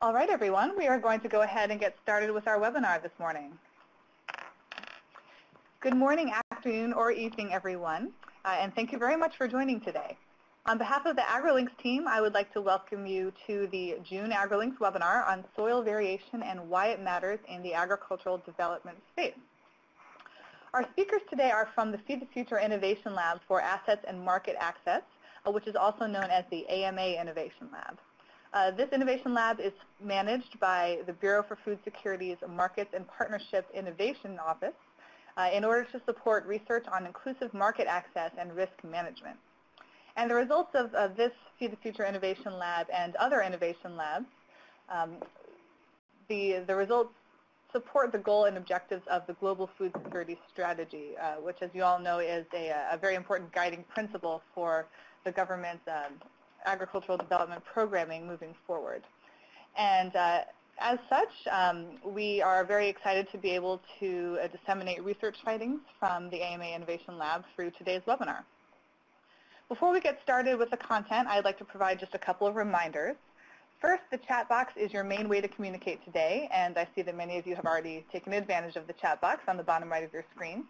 All right, everyone, we are going to go ahead and get started with our webinar this morning. Good morning, afternoon, or evening, everyone, uh, and thank you very much for joining today. On behalf of the AgriLinks team, I would like to welcome you to the June AgriLinks webinar on soil variation and why it matters in the agricultural development space. Our speakers today are from the Feed the Future Innovation Lab for Assets and Market Access, uh, which is also known as the AMA Innovation Lab. Uh, this Innovation Lab is managed by the Bureau for Food Security's Markets and Partnership Innovation Office uh, in order to support research on inclusive market access and risk management. And the results of, of this Feed the Future Innovation Lab and other innovation labs, um, the, the results support the goal and objectives of the Global Food Security Strategy, uh, which, as you all know, is a, a, very important guiding principle for the government's um, agricultural development programming moving forward. And uh, as such, um, we are very excited to be able to uh, disseminate research findings from the AMA Innovation Lab through today's webinar. Before we get started with the content, I'd like to provide just a couple of reminders. First, the chat box is your main way to communicate today, and I see that many of you have already taken advantage of the chat box on the bottom right of your screen.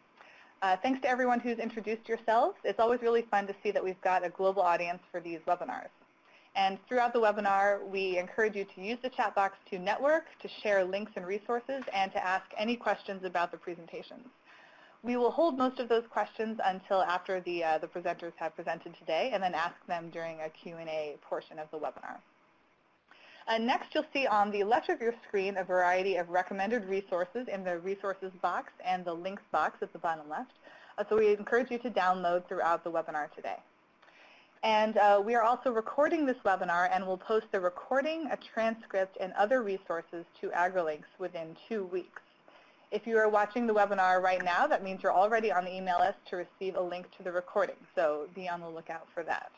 Uh, thanks to everyone who's introduced yourselves. It's always really fun to see that we've got a global audience for these webinars. And throughout the webinar, we encourage you to use the chat box to network, to share links and resources, and to ask any questions about the presentations. We will hold most of those questions until after the, uh, the presenters have presented today, and then ask them during a Q&A portion of the webinar. Uh, next, you'll see on the left of your screen a variety of recommended resources in the resources box and the links box at the bottom left. Uh, so we encourage you to download throughout the webinar today. And uh, we are also recording this webinar and will post the recording, a transcript, and other resources to AgriLinks within two weeks. If you are watching the webinar right now, that means you're already on the email list to receive a link to the recording. So be on the lookout for that.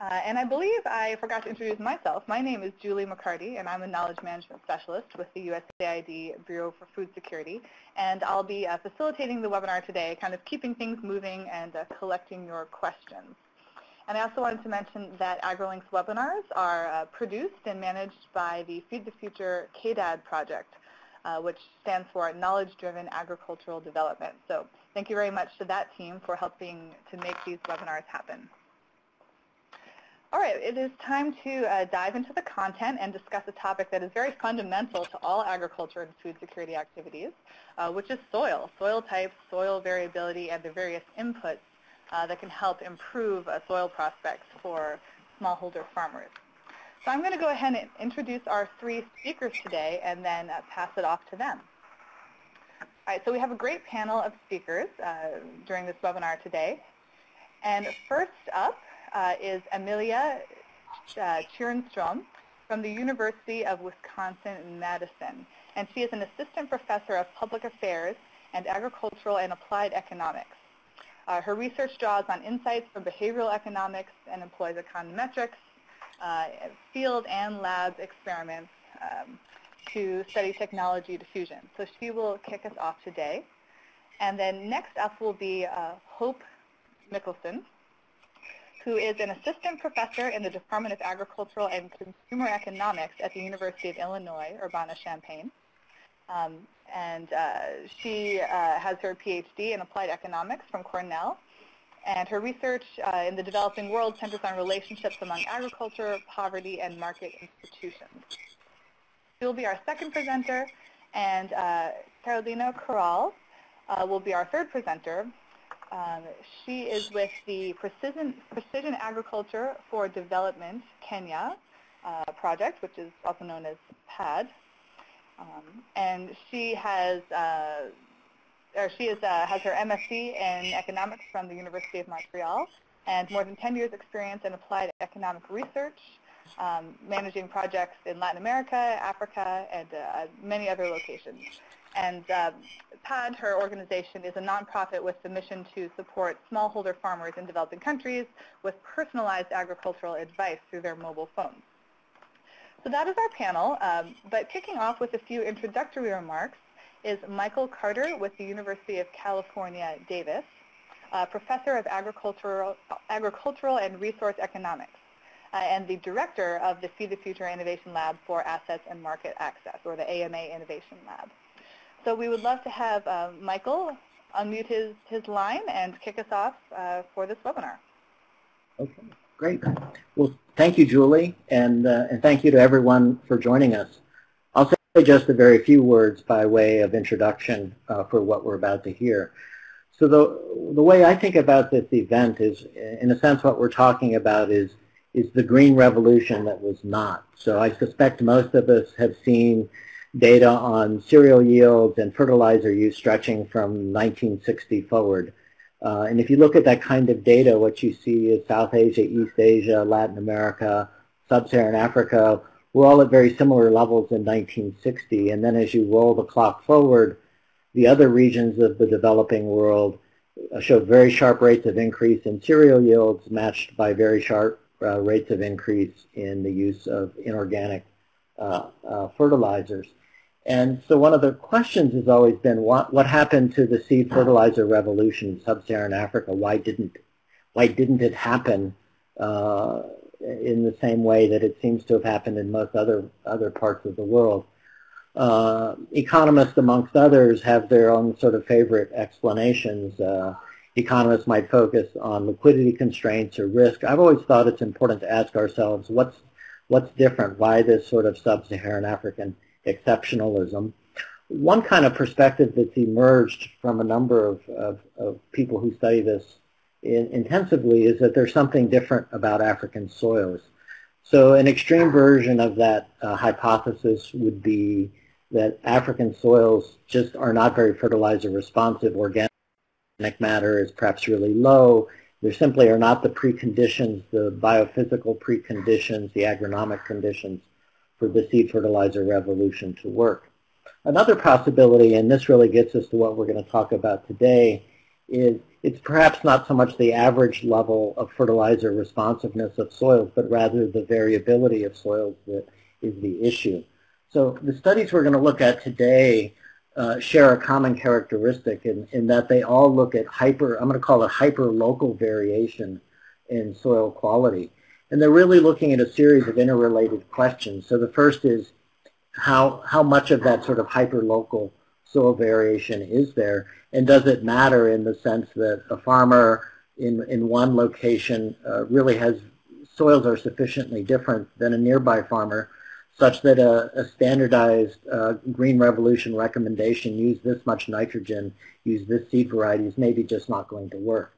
Uh, and I believe I forgot to introduce myself. My name is Julie McCarty, and I'm a Knowledge Management Specialist with the USAID Bureau for Food Security. And I'll be uh, facilitating the webinar today, kind of keeping things moving and uh, collecting your questions. And I also wanted to mention that AgriLinks webinars are uh, produced and managed by the Feed the Future KDAD project, uh, which stands for Knowledge Driven Agricultural Development. So thank you very much to that team for helping to make these webinars happen. All right, it is time to uh, dive into the content and discuss a topic that is very fundamental to all agriculture and food security activities, uh, which is soil, soil types, soil variability, and the various inputs uh, that can help improve soil prospects for smallholder farmers. So I'm going to go ahead and introduce our three speakers today and then uh, pass it off to them. All right, so we have a great panel of speakers uh, during this webinar today. And first up, uh, is Amelia uh, from the University of Wisconsin-Madison. And she is an assistant professor of public affairs and agricultural and applied economics. Uh, her research draws on insights from behavioral economics and employs econometrics, uh, field and lab experiments um, to study technology diffusion. So she will kick us off today. And then next up will be uh, Hope Michelson who is an assistant professor in the Department of Agricultural and Consumer Economics at the University of Illinois, Urbana-Champaign. Um, and uh, she uh, has her PhD in applied economics from Cornell. And her research uh, in the developing world centers on relationships among agriculture, poverty, and market institutions. She will be our second presenter, and uh, Carolina Corral uh, will be our third presenter, um, she is with the Precision, Precision Agriculture for Development Kenya uh, project, which is also known as PAD. Um, and she has, uh, or she is, uh, has her MSc in economics from the University of Montreal and more than 10 years experience in applied economic research, um, managing projects in Latin America, Africa, and uh, many other locations. And um, PAD, her organization, is a nonprofit with the mission to support smallholder farmers in developing countries with personalized agricultural advice through their mobile phones. So that is our panel, um, but kicking off with a few introductory remarks is Michael Carter with the University of California, Davis, professor of agricultural, agricultural and resource economics. uh, and the director of the Feed the Future Innovation Lab for Assets and Market Access, or the AMA Innovation Lab. So we would love to have uh, Michael unmute his, his line and kick us off uh, for this webinar. Okay, great. Well, thank you, Julie, and, uh, and thank you to everyone for joining us. I'll say just a very few words by way of introduction uh, for what we're about to hear. So the, the way I think about this event is, in a sense, what we're talking about is, is the green revolution that was not. So I suspect most of us have seen data on cereal yields and fertilizer use stretching from 1960 forward. Uh, and if you look at that kind of data, what you see is South Asia, East Asia, Latin America, Sub-Saharan Africa, we're all at very similar levels in 1960. And then as you roll the clock forward, the other regions of the developing world uh, show very sharp rates of increase in cereal yields matched by very sharp uh, rates of increase in the use of inorganic uh, uh fertilizers. And so one of the questions has always been what, what happened to the seed fertilizer revolution in sub-Saharan Africa? Why didn't, why didn't it happen uh, in the same way that it seems to have happened in most other, other parts of the world? Uh, economists, amongst others, have their own sort of favorite explanations. Uh, economists might focus on liquidity constraints or risk. I've always thought it's important to ask ourselves what's, what's different? Why this sort of sub-Saharan African exceptionalism. One kind of perspective that's emerged from a number of, of, of people who study this in, intensively is that there's something different about African soils. So an extreme version of that uh, hypothesis would be that African soils just are not very fertilizer responsive. Organic matter is perhaps really low. There simply are not the preconditions, the biophysical preconditions, the agronomic conditions for the seed fertilizer revolution to work. Another possibility, and this really gets us to what we're going to talk about today, is it's perhaps not so much the average level of fertilizer responsiveness of soils, but rather the variability of soils that is the issue. So the studies we're going to look at today uh, share a common characteristic in, in that they all look at hyper, I'm going to call it hyper-local variation in soil quality. And they're really looking at a series of interrelated questions. So the first is how, how much of that sort of hyper-local soil variation is there? And does it matter in the sense that a farmer in, in one location uh, really has soils are sufficiently different than a nearby farmer such that a, a standardized uh, Green Revolution recommendation, use this much nitrogen, use this seed variety, is maybe just not going to work.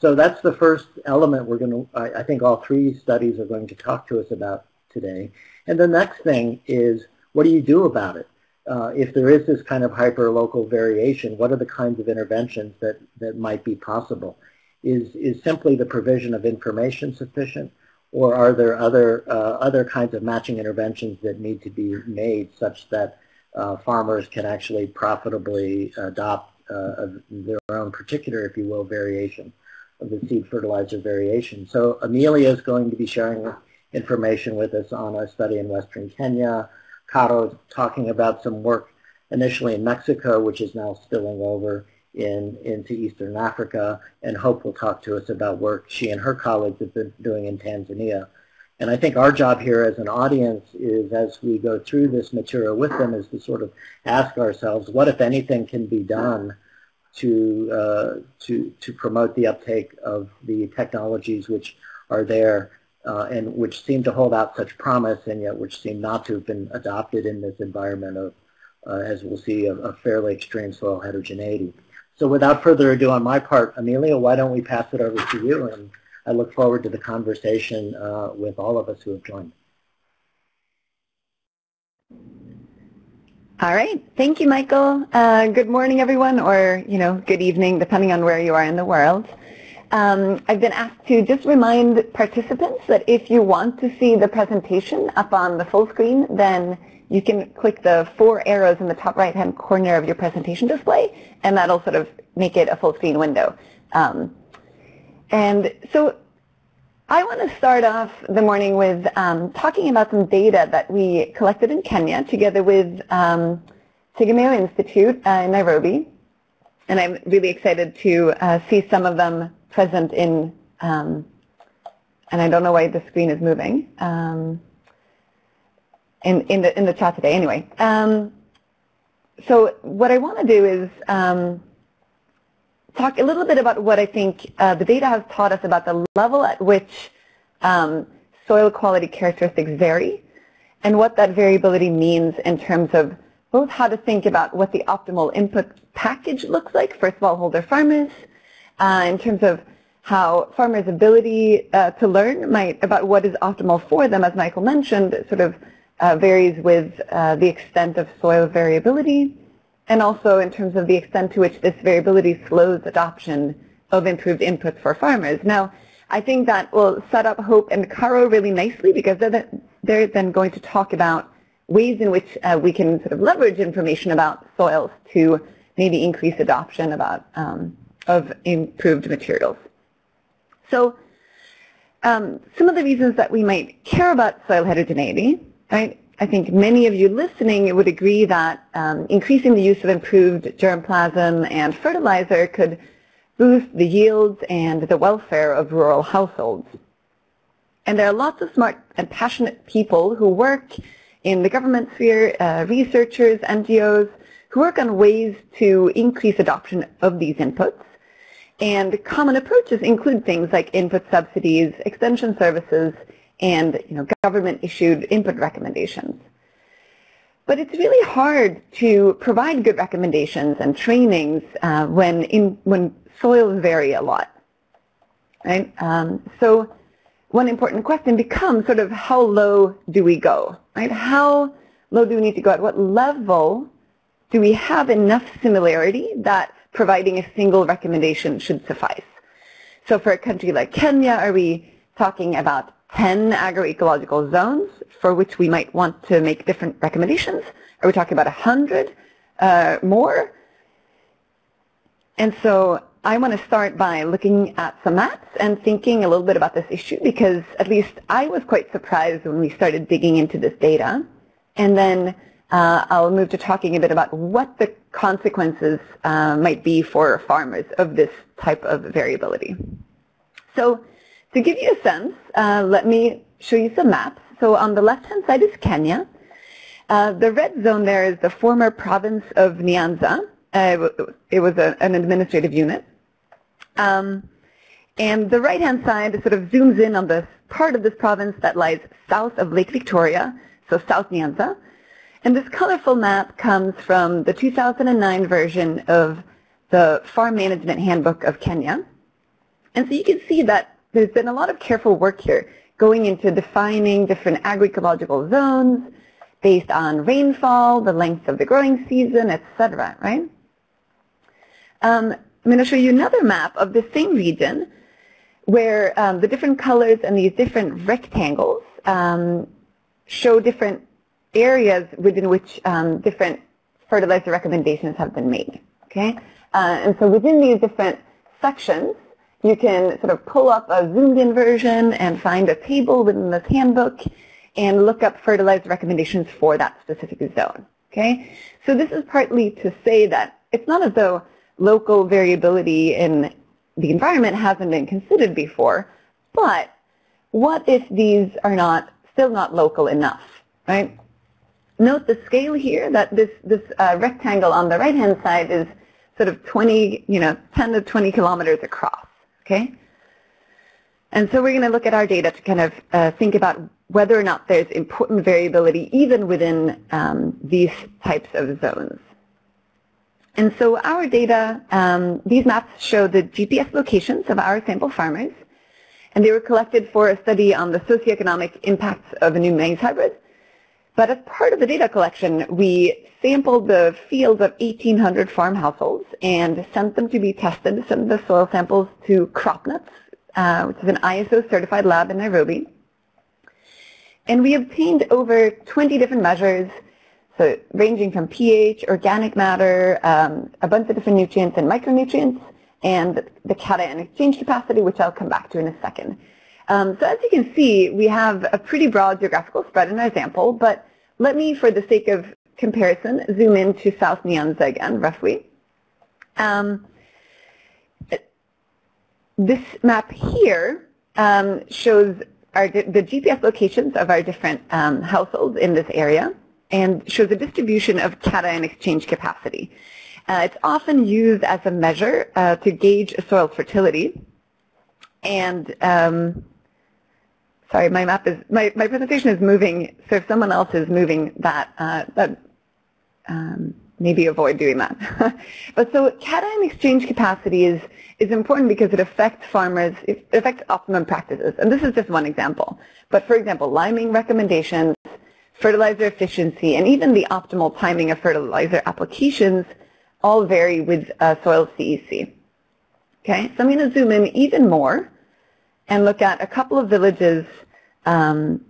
So that's the first element we're going to, I, I think all three studies are going to talk to us about today. And the next thing is, what do you do about it? Uh, if there is this kind of hyper-local variation, what are the kinds of interventions that, that might be possible? Is, is simply the provision of information sufficient, or are there other, uh, other kinds of matching interventions that need to be made such that uh, farmers can actually profitably adopt uh, their own particular, if you will, variation? Of the seed fertilizer variation. So Amelia is going to be sharing information with us on a study in western Kenya. Caro is talking about some work initially in Mexico, which is now spilling over in, into Eastern Africa, and Hope will talk to us about work she and her colleagues have been doing in Tanzania. And I think our job here as an audience is, as we go through this material with them, is to sort of ask ourselves, what, if anything, can be done to, uh, to, to promote the uptake of the technologies which are there uh, and which seem to hold out such promise and yet which seem not to have been adopted in this environment of, uh, as we'll see, a, fairly extreme soil heterogeneity. So without further ado on my part, Amelia, why don't we pass it over to you? And I look forward to the conversation uh, with all of us who have joined. All right. Thank you, Michael. Uh, good morning, everyone, or, you know, good evening, depending on where you are in the world. Um, I've been asked to just remind participants that if you want to see the presentation up on the full screen, then you can click the four arrows in the top right-hand corner of your presentation display, and that'll sort of make it a full screen window. Um, and so I want to start off the morning with um, talking about some data that we collected in Kenya together with um, Tegemeo Institute uh, in Nairobi. And I'm really excited to uh, see some of them present in, um, and I don't know why the screen is moving um, in, in, the, in the chat today anyway. Um, so what I want to do is um, talk a little bit about what I think uh, the data has taught us about the level at which um, soil quality characteristics vary and what that variability means in terms of both how to think about what the optimal input package looks like for smallholder farmers, uh, in terms of how farmers' ability uh, to learn might about what is optimal for them, as Michael mentioned, sort of uh, varies with uh, the extent of soil variability, and also in terms of the extent to which this variability slows adoption of improved inputs for farmers. Now, I think that will set up Hope and Caro really nicely because they're, they're then going to talk about ways in which uh, we can sort of leverage information about soils to maybe increase adoption about um, of improved materials. So um, some of the reasons that we might care about soil heterogeneity, right? I think many of you listening would agree that um, increasing the use of improved germplasm and fertilizer could boost the yields and the welfare of rural households. And there are lots of smart and passionate people who work in the government sphere, uh, researchers, NGOs, who work on ways to increase adoption of these inputs. And common approaches include things like input subsidies, extension services, and you know, government-issued input recommendations. But it's really hard to provide good recommendations and trainings uh, when, in, when soils vary a lot. Right? Um, so one important question becomes sort of how low do we go? Right? How low do we need to go? At what level do we have enough similarity that providing a single recommendation should suffice? So for a country like Kenya, are we talking about 10 agroecological zones for which we might want to make different recommendations? Are we talking about 100 uh, more? And so I want to start by looking at some maps and thinking a little bit about this issue because at least I was quite surprised when we started digging into this data. And then uh, I'll move to talking a bit about what the consequences uh, might be for farmers of this type of variability. So to give you a sense, uh, let me show you some maps. So on the left-hand side is Kenya. Uh, the red zone there is the former province of Nyanza. Uh, it was a, an administrative unit. Um, and the right-hand side sort of zooms in on the part of this province that lies south of Lake Victoria, so South Nyanza. And this colorful map comes from the 2009 version of the Farm Management Handbook of Kenya. And so you can see that there's been a lot of careful work here going into defining different agroecological zones based on rainfall, the length of the growing season, etc., right? Um, I'm going to show you another map of the same region where um, the different colors and these different rectangles um, show different areas within which um, different fertilizer recommendations have been made. Okay, uh, and so within these different sections, you can sort of pull up a zoomed-in version and find a table within this handbook and look up fertilizer recommendations for that specific zone. Okay, so this is partly to say that it's not as though local variability in the environment hasn't been considered before, but what if these are not still not local enough, right? Note the scale here that this, this uh, rectangle on the right-hand side is sort of 20, you know, 10 to 20 kilometers across, okay? And so we're going to look at our data to kind of uh, think about whether or not there's important variability even within um, these types of zones. And so our data, um, these maps show the GPS locations of our sample farmers, and they were collected for a study on the socioeconomic impacts of a new maize hybrid. But as part of the data collection, we sampled the fields of 1,800 farm households and sent them to be tested, sent the soil samples to CropNuts, uh, which is an ISO certified lab in Nairobi. And we obtained over 20 different measures, so ranging from pH, organic matter, um, a bunch of different nutrients and micronutrients, and the cation exchange capacity, which I'll come back to in a second. Um, so as you can see, we have a pretty broad geographical spread in our sample, but let me, for the sake of comparison, zoom in to South Nyanza again, roughly. Um, this map here um, shows our, the GPS locations of our different um, households in this area and shows a distribution of cation exchange capacity. Uh, it's often used as a measure uh, to gauge soil fertility. And um, sorry, my map is my, my presentation is moving. So if someone else is moving that, uh, that um, maybe avoid doing that. but so cation exchange capacity is is important because it affects farmers, it affects optimum practices. And this is just one example. But for example, liming recommendations, fertilizer efficiency, and even the optimal timing of fertilizer applications all vary with uh, soil CEC. Okay, so I'm going to zoom in even more and look at a couple of villages um,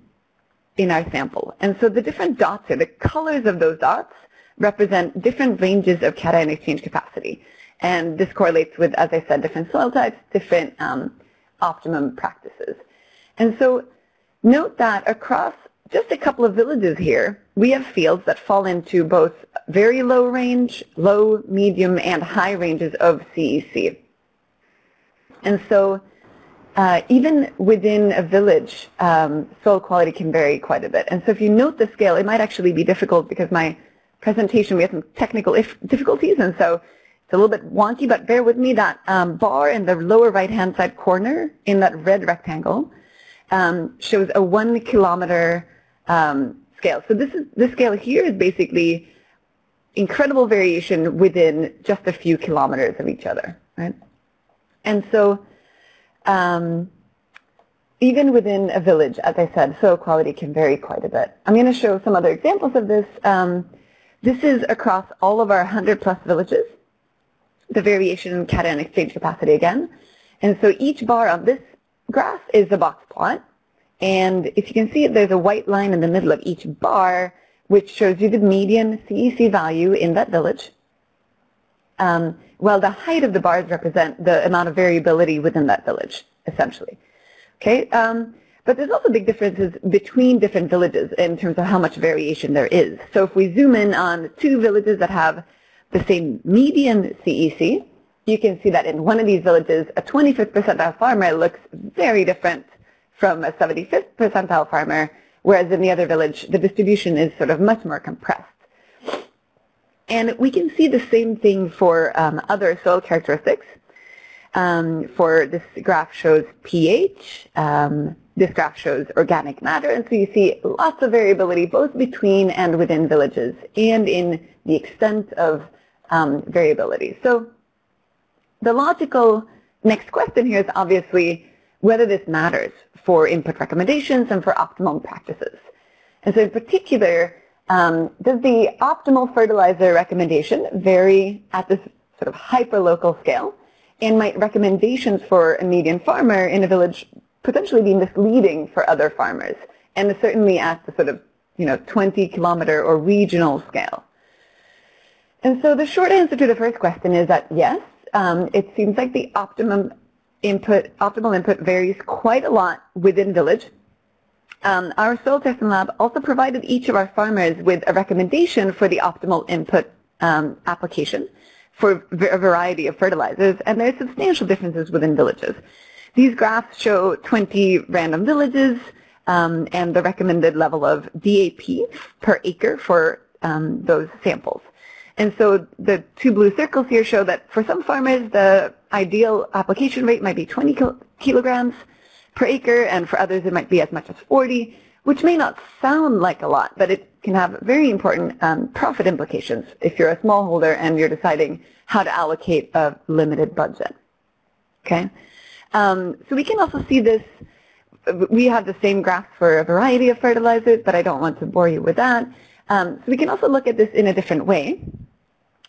in our sample. And so the different dots here, the colors of those dots represent different ranges of cation exchange capacity. And this correlates with, as I said, different soil types, different um, optimum practices. And so note that across just a couple of villages here, we have fields that fall into both very low range, low, medium, and high ranges of CEC. And so uh, even within a village, um, soil quality can vary quite a bit. And so if you note the scale, it might actually be difficult because my presentation, we had some technical difficulties, and so it's a little bit wonky, but bear with me. That um, bar in the lower right-hand side corner in that red rectangle um, shows a one kilometer um, scale. So this is this scale here is basically incredible variation within just a few kilometers of each other, right? And so um, even within a village, as I said, soil quality can vary quite a bit. I'm going to show some other examples of this. Um, this is across all of our 100 plus villages, the variation in cation exchange capacity again. And so each bar on this graph is a box plot. And if you can see, it, there's a white line in the middle of each bar, which shows you the median CEC value in that village. Um, the height of the bars represent the amount of variability within that village, essentially. Okay, um, but there's also big differences between different villages in terms of how much variation there is. So if we zoom in on two villages that have the same median CEC, you can see that in one of these villages, a 25th percentile farmer looks very different from a 75th percentile farmer, whereas in the other village, the distribution is sort of much more compressed. And we can see the same thing for um, other soil characteristics. Um, for this graph shows pH, um, this graph shows organic matter, and so you see lots of variability both between and within villages and in the extent of um, variability. So the logical next question here is obviously whether this matters for input recommendations and for optimal practices. And so in particular, um, does the optimal fertilizer recommendation vary at this sort of hyper-local scale? And might recommendations for a median farmer in a village potentially be misleading for other farmers, and certainly at the sort of you know 20 kilometer or regional scale. And so the short answer to the first question is that yes, um, it seems like the optimum input, optimal input varies quite a lot within village. Um, our soil testing lab also provided each of our farmers with a recommendation for the optimal input um, application for a variety of fertilizers, and there are substantial differences within villages. These graphs show 20 random villages um, and the recommended level of DAP per acre for um, those samples. And so the two blue circles here show that for some farmers, the ideal application rate might be 20 kilograms per acre, and for others it might be as much as 40, which may not sound like a lot, but it can have very important um, profit implications if you're a smallholder and you're deciding how to allocate a limited budget. Okay? Um, so we can also see this. We have the same graph for a variety of fertilizers, but I don't want to bore you with that. Um, so we can also look at this in a different way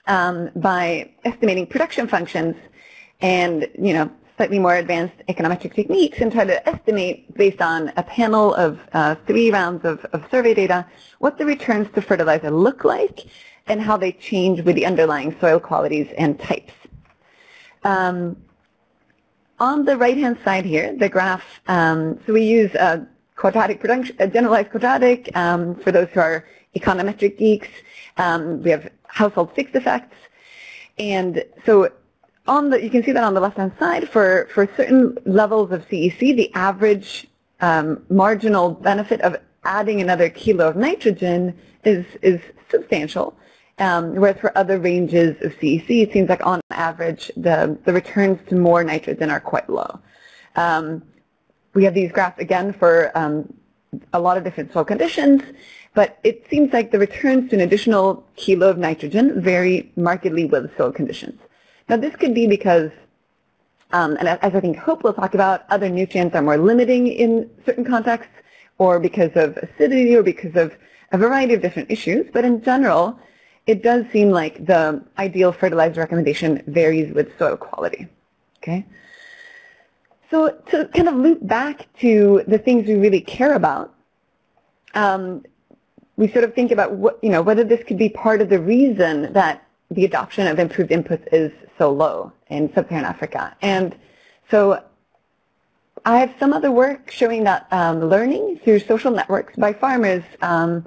um, by estimating production functions and, you know, slightly more advanced econometric techniques and try to estimate based on a panel of uh, three rounds of, of survey data what the returns to fertilizer look like and how they change with the underlying soil qualities and types. Um, on the right-hand side here, the graph, um, so we use a quadratic production, a generalized quadratic um, for those who are econometric geeks. Um, we have household fixed effects. And so on the, you can see that on the left-hand side, for, for certain levels of CEC, the average um, marginal benefit of adding another kilo of nitrogen is, is substantial. Um, whereas for other ranges of CEC, it seems like on average, the, the returns to more nitrogen are quite low. Um, we have these graphs again for um, a lot of different soil conditions, but it seems like the returns to an additional kilo of nitrogen vary markedly with soil conditions. Now this could be because, um, and as I think Hope will talk about, other nutrients are more limiting in certain contexts, or because of acidity, or because of a variety of different issues. But in general, it does seem like the ideal fertilizer recommendation varies with soil quality. Okay. So to kind of loop back to the things we really care about, um, we sort of think about what, you know, whether this could be part of the reason that the adoption of improved inputs is so low in sub-Saharan Africa. And so I have some other work showing that um, learning through social networks by farmers, um,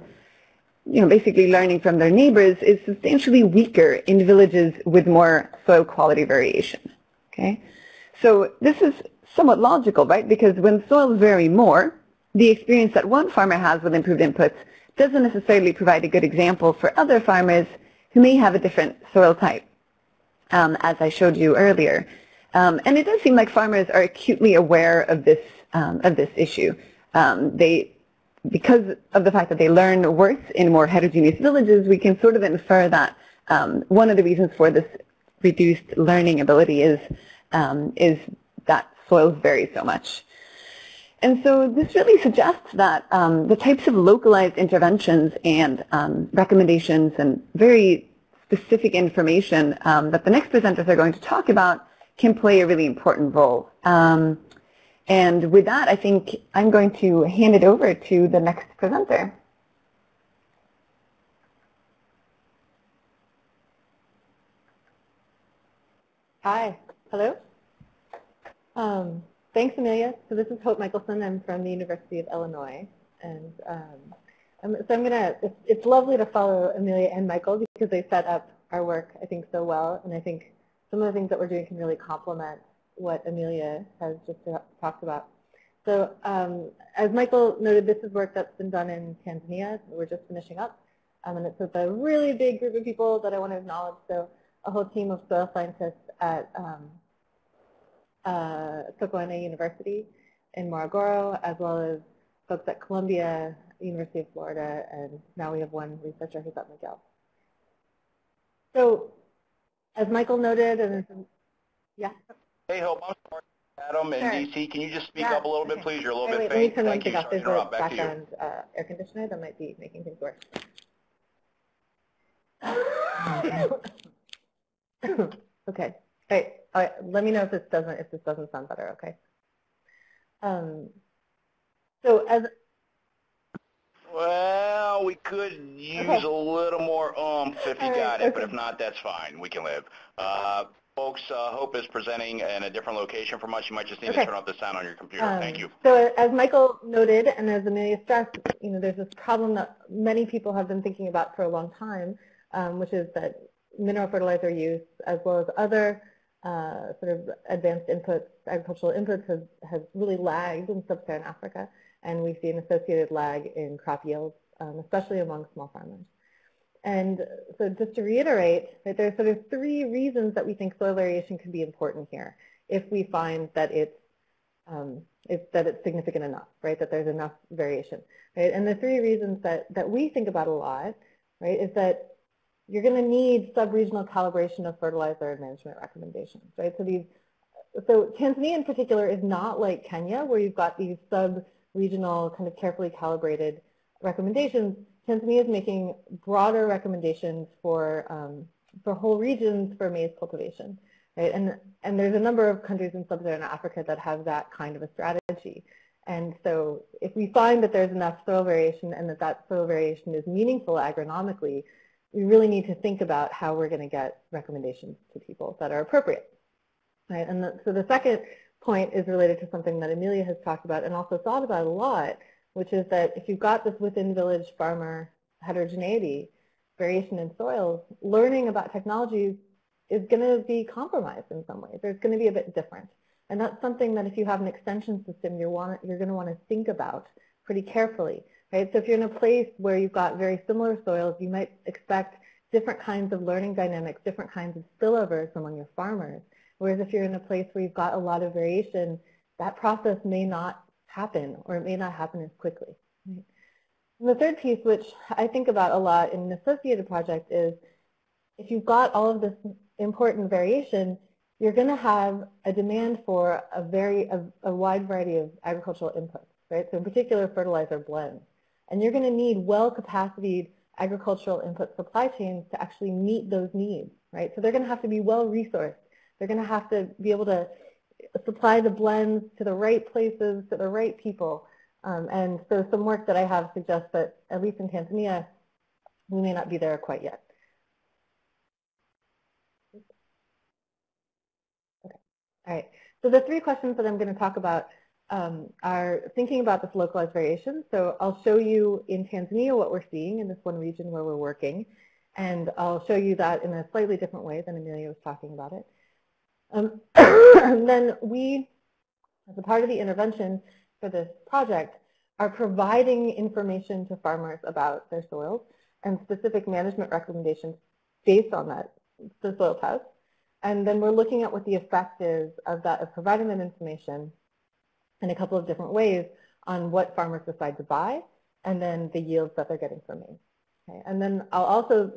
you know, basically learning from their neighbors is substantially weaker in villages with more soil quality variation. Okay, so this is somewhat logical, right? Because when soils vary more, the experience that one farmer has with improved inputs doesn't necessarily provide a good example for other farmers who may have a different soil type, um, as I showed you earlier. Um, and it does seem like farmers are acutely aware of this um, of this issue. Um, they, because of the fact that they learn worse in more heterogeneous villages, we can sort of infer that um, one of the reasons for this reduced learning ability is is that soils vary so much. And so this really suggests that um, the types of localized interventions and um, recommendations and very specific information um, that the next presenters are going to talk about can play a really important role. Um, and with that, I think I'm going to hand it over to the next presenter. Hi. Hello. Thanks, Amelia. So this is Hope Michelson. I'm from the University of Illinois. And um, so I'm going to, it's, it's lovely to follow Amelia and Michael because they set up our work, I think, so well. And I think some of the things that we're doing can really complement what Amelia has just talked about. So um, as Michael noted, this is work that's been done in Tanzania. We're just finishing up. Um, and it's with a really big group of people that I want to acknowledge. So a whole team of soil scientists at um, uh, Sokoine University in Morogoro, as well as folks at Columbia, University of Florida, and now we have one researcher who's at McGill. So as Michael noted, and yeah. Hey, Hope, I'm sorry. Adam in sure. DC, can you just speak yeah. up a little bit, please? You're a little wait, bit wait, faint. Let me Thank turn you. off. There's a background uh, air conditioner that might be making things worse. okay. Hey, right, let me know if this doesn't if this doesn't sound better. Okay. Um, so as well, we could use okay. a little more oomph if you got it, okay. but if not, that's fine. We can live. Uh, folks, uh, Hope is presenting in a different location from us. You might just need okay. to turn off the sound on your computer. Um, Thank you. So as Michael noted, and as Amelia stressed, you know, there's this problem that many people have been thinking about for a long time, um, which is that mineral fertilizer use, as well as other uh, sort of advanced inputs, agricultural inputs has, has really lagged in sub-Saharan Africa, and we see an associated lag in crop yields, um, especially among small farmers. And so just to reiterate, that there are sort of three reasons that we think soil variation can be important here if we find that it's, um, if, that it's significant enough, right, that there's enough variation. Right? And the three reasons that, that we think about a lot, right, is that you're going to need sub-regional calibration of fertilizer management recommendations, right? So these, so Tanzania in particular is not like Kenya where you've got these sub-regional kind of carefully calibrated recommendations. Tanzania is making broader recommendations for um, for whole regions for maize cultivation, right? And and there's a number of countries in sub-Saharan Africa that have that kind of a strategy. And so if we find that there's enough soil variation and that that soil variation is meaningful agronomically, we really need to think about how we're going to get recommendations to people that are appropriate. Right? And the, so the second point is related to something that Amelia has talked about and also thought about a lot, which is that if you've got this within village farmer heterogeneity, variation in soils, learning about technologies is going to be compromised in some ways, it's going to be a bit different. And that's something that if you have an extension system, you're, want, you're going to want to think about pretty carefully. Right? So if you're in a place where you've got very similar soils, you might expect different kinds of learning dynamics, different kinds of spillovers among your farmers. Whereas if you're in a place where you've got a lot of variation, that process may not happen or it may not happen as quickly. Right? The third piece, which I think about a lot in an associated project, is if you've got all of this important variation, you're going to have a demand for a very a, a wide variety of agricultural inputs, right? So in particular, fertilizer blends. And you're going to need well-capacitated agricultural input supply chains to actually meet those needs, right? So they're going to have to be well-resourced. They're going to have to be able to supply the blends to the right places, to the right people. Um, and so some work that I have suggests that, at least in Tanzania, we may not be there quite yet. Okay. All right. So the three questions that I'm going to talk about um, are thinking about this localized variation. So I'll show you in Tanzania what we're seeing in this one region where we're working. And I'll show you that in a slightly different way than Amelia was talking about it. Um, and then we, as a part of the intervention for this project, are providing information to farmers about their soils and specific management recommendations based on that, the soil test. And then we're looking at what the effect is of that, of providing that information in a couple of different ways on what farmers decide to buy and then the yields that they're getting from me. Okay. And then I'll also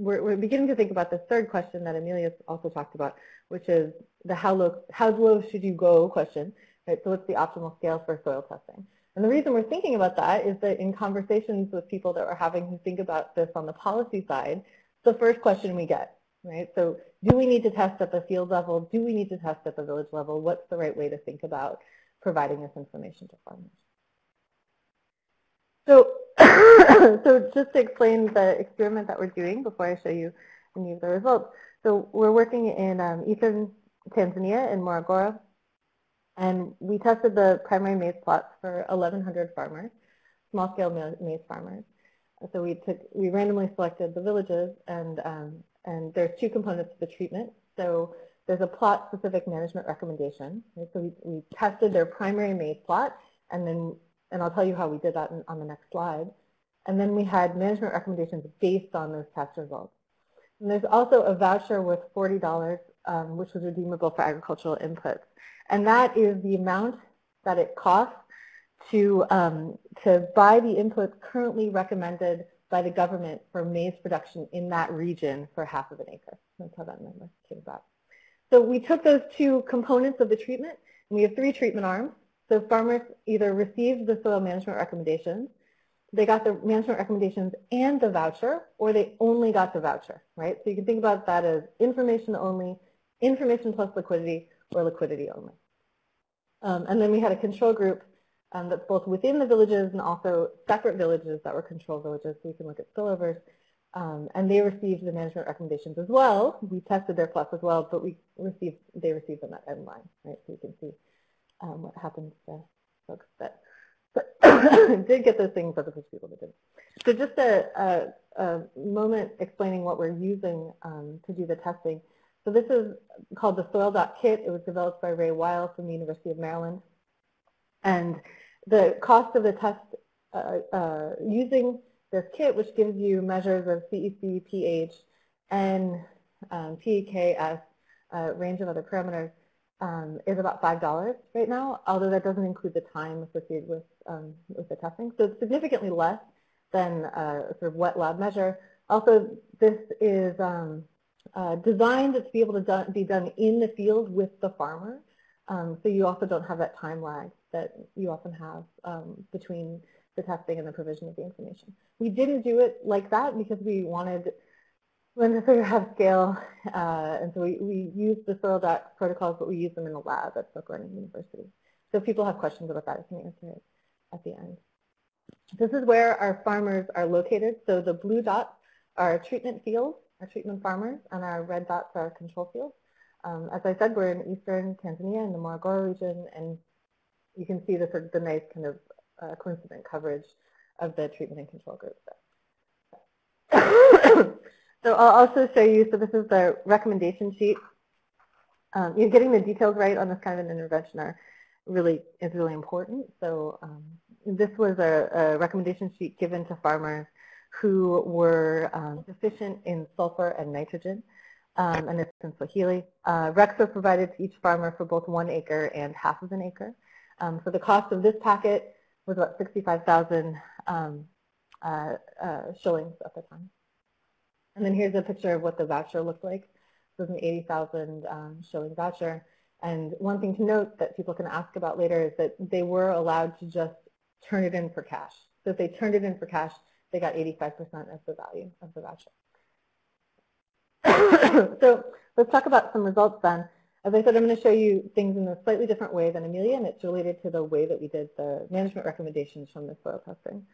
we're, we're beginning to think about the third question that Amelia also talked about, which is the how low, how low should you go question. Right? So what's the optimal scale for soil testing? And the reason we're thinking about that is that in conversations with people that we're having who think about this on the policy side, the first question we get, right? So do we need to test at the field level? Do we need to test at the village level? What's the right way to think about providing this information to farmers? So so just to explain the experiment that we're doing before I show you any of the results. So we're working in um, eastern Tanzania in Morogoro, and we tested the primary maize plots for 1,100 farmers, small-scale maize farmers. So we took, we randomly selected the villages, and um, and there's two components to the treatment. So there's a plot-specific management recommendation. Right? So we, we tested their primary maize plot, and then and I'll tell you how we did that in, on the next slide. And then we had management recommendations based on those test results. And there's also a voucher worth $40, um, which was redeemable for agricultural inputs. And that is the amount that it costs to, um, to buy the inputs currently recommended by the government for maize production in that region for half of an acre. That's how that number came about. So we took those two components of the treatment, and we have three treatment arms. So farmers either received the soil management recommendations, they got the management recommendations and the voucher, or they only got the voucher, right? So you can think about that as information only, information plus liquidity, or liquidity only. Um, and then we had a control group um, that's both within the villages and also separate villages that were control villages, so we can look at spillovers. Um, and they received the management recommendations as well. We tested their plots as well, but we received they received them at end line, right? So you can see um, what happens to folks that did get those things, the people that didn't. So just a, a, a, moment explaining what we're using um, to do the testing. So this is called the SoilDoc. It was developed by Ray Weil from the University of Maryland. And the cost of the test uh, uh, using this kit, which gives you measures of CEC, pH, and um, PEKS, a range of other parameters, um, is about $5 right now, although that doesn't include the time associated with, um, with the testing. So it's significantly less than a sort of wet lab measure. Also, this is um, uh, designed to be able to do, be done in the field with the farmer. Um, so you also don't have that time lag that you often have um, between the testing and the provision of the information. We didn't do it like that because we wanted when to figure out scale, uh, and so we, we use the soil doc protocols, but we use them in the lab at Sokoine University. So if people have questions about that, I can answer it at the end. This is where our farmers are located. So the blue dots are treatment fields, our treatment farmers, and our red dots are control fields. Um, as I said, we're in eastern Tanzania in the Morogoro region, and you can see the, the nice kind of uh, coincident coverage of the treatment and control groups. So I'll also show you, so this is the recommendation sheet. Um, you know, getting the details right on this kind of an intervention are really is really important. So um, this was a, a, recommendation sheet given to farmers who were um, deficient in sulfur and nitrogen, um, and it's in Swahili. Uh, RECs provided to each farmer for both one acre and half of an acre. Um, so the cost of this packet was about 65,000 um, uh, uh, shillings at the time. And then here's a picture of what the voucher looked like. This was an 80,000 um, shilling voucher. And one thing to note that people can ask about later is that they were allowed to just turn it in for cash. So if they turned it in for cash, they got 85% of the value of the voucher. so let's talk about some results then. As I said, I'm going to show you things in a slightly different way than Amelia, and it's related to the way that we did the management recommendations from the soil testing.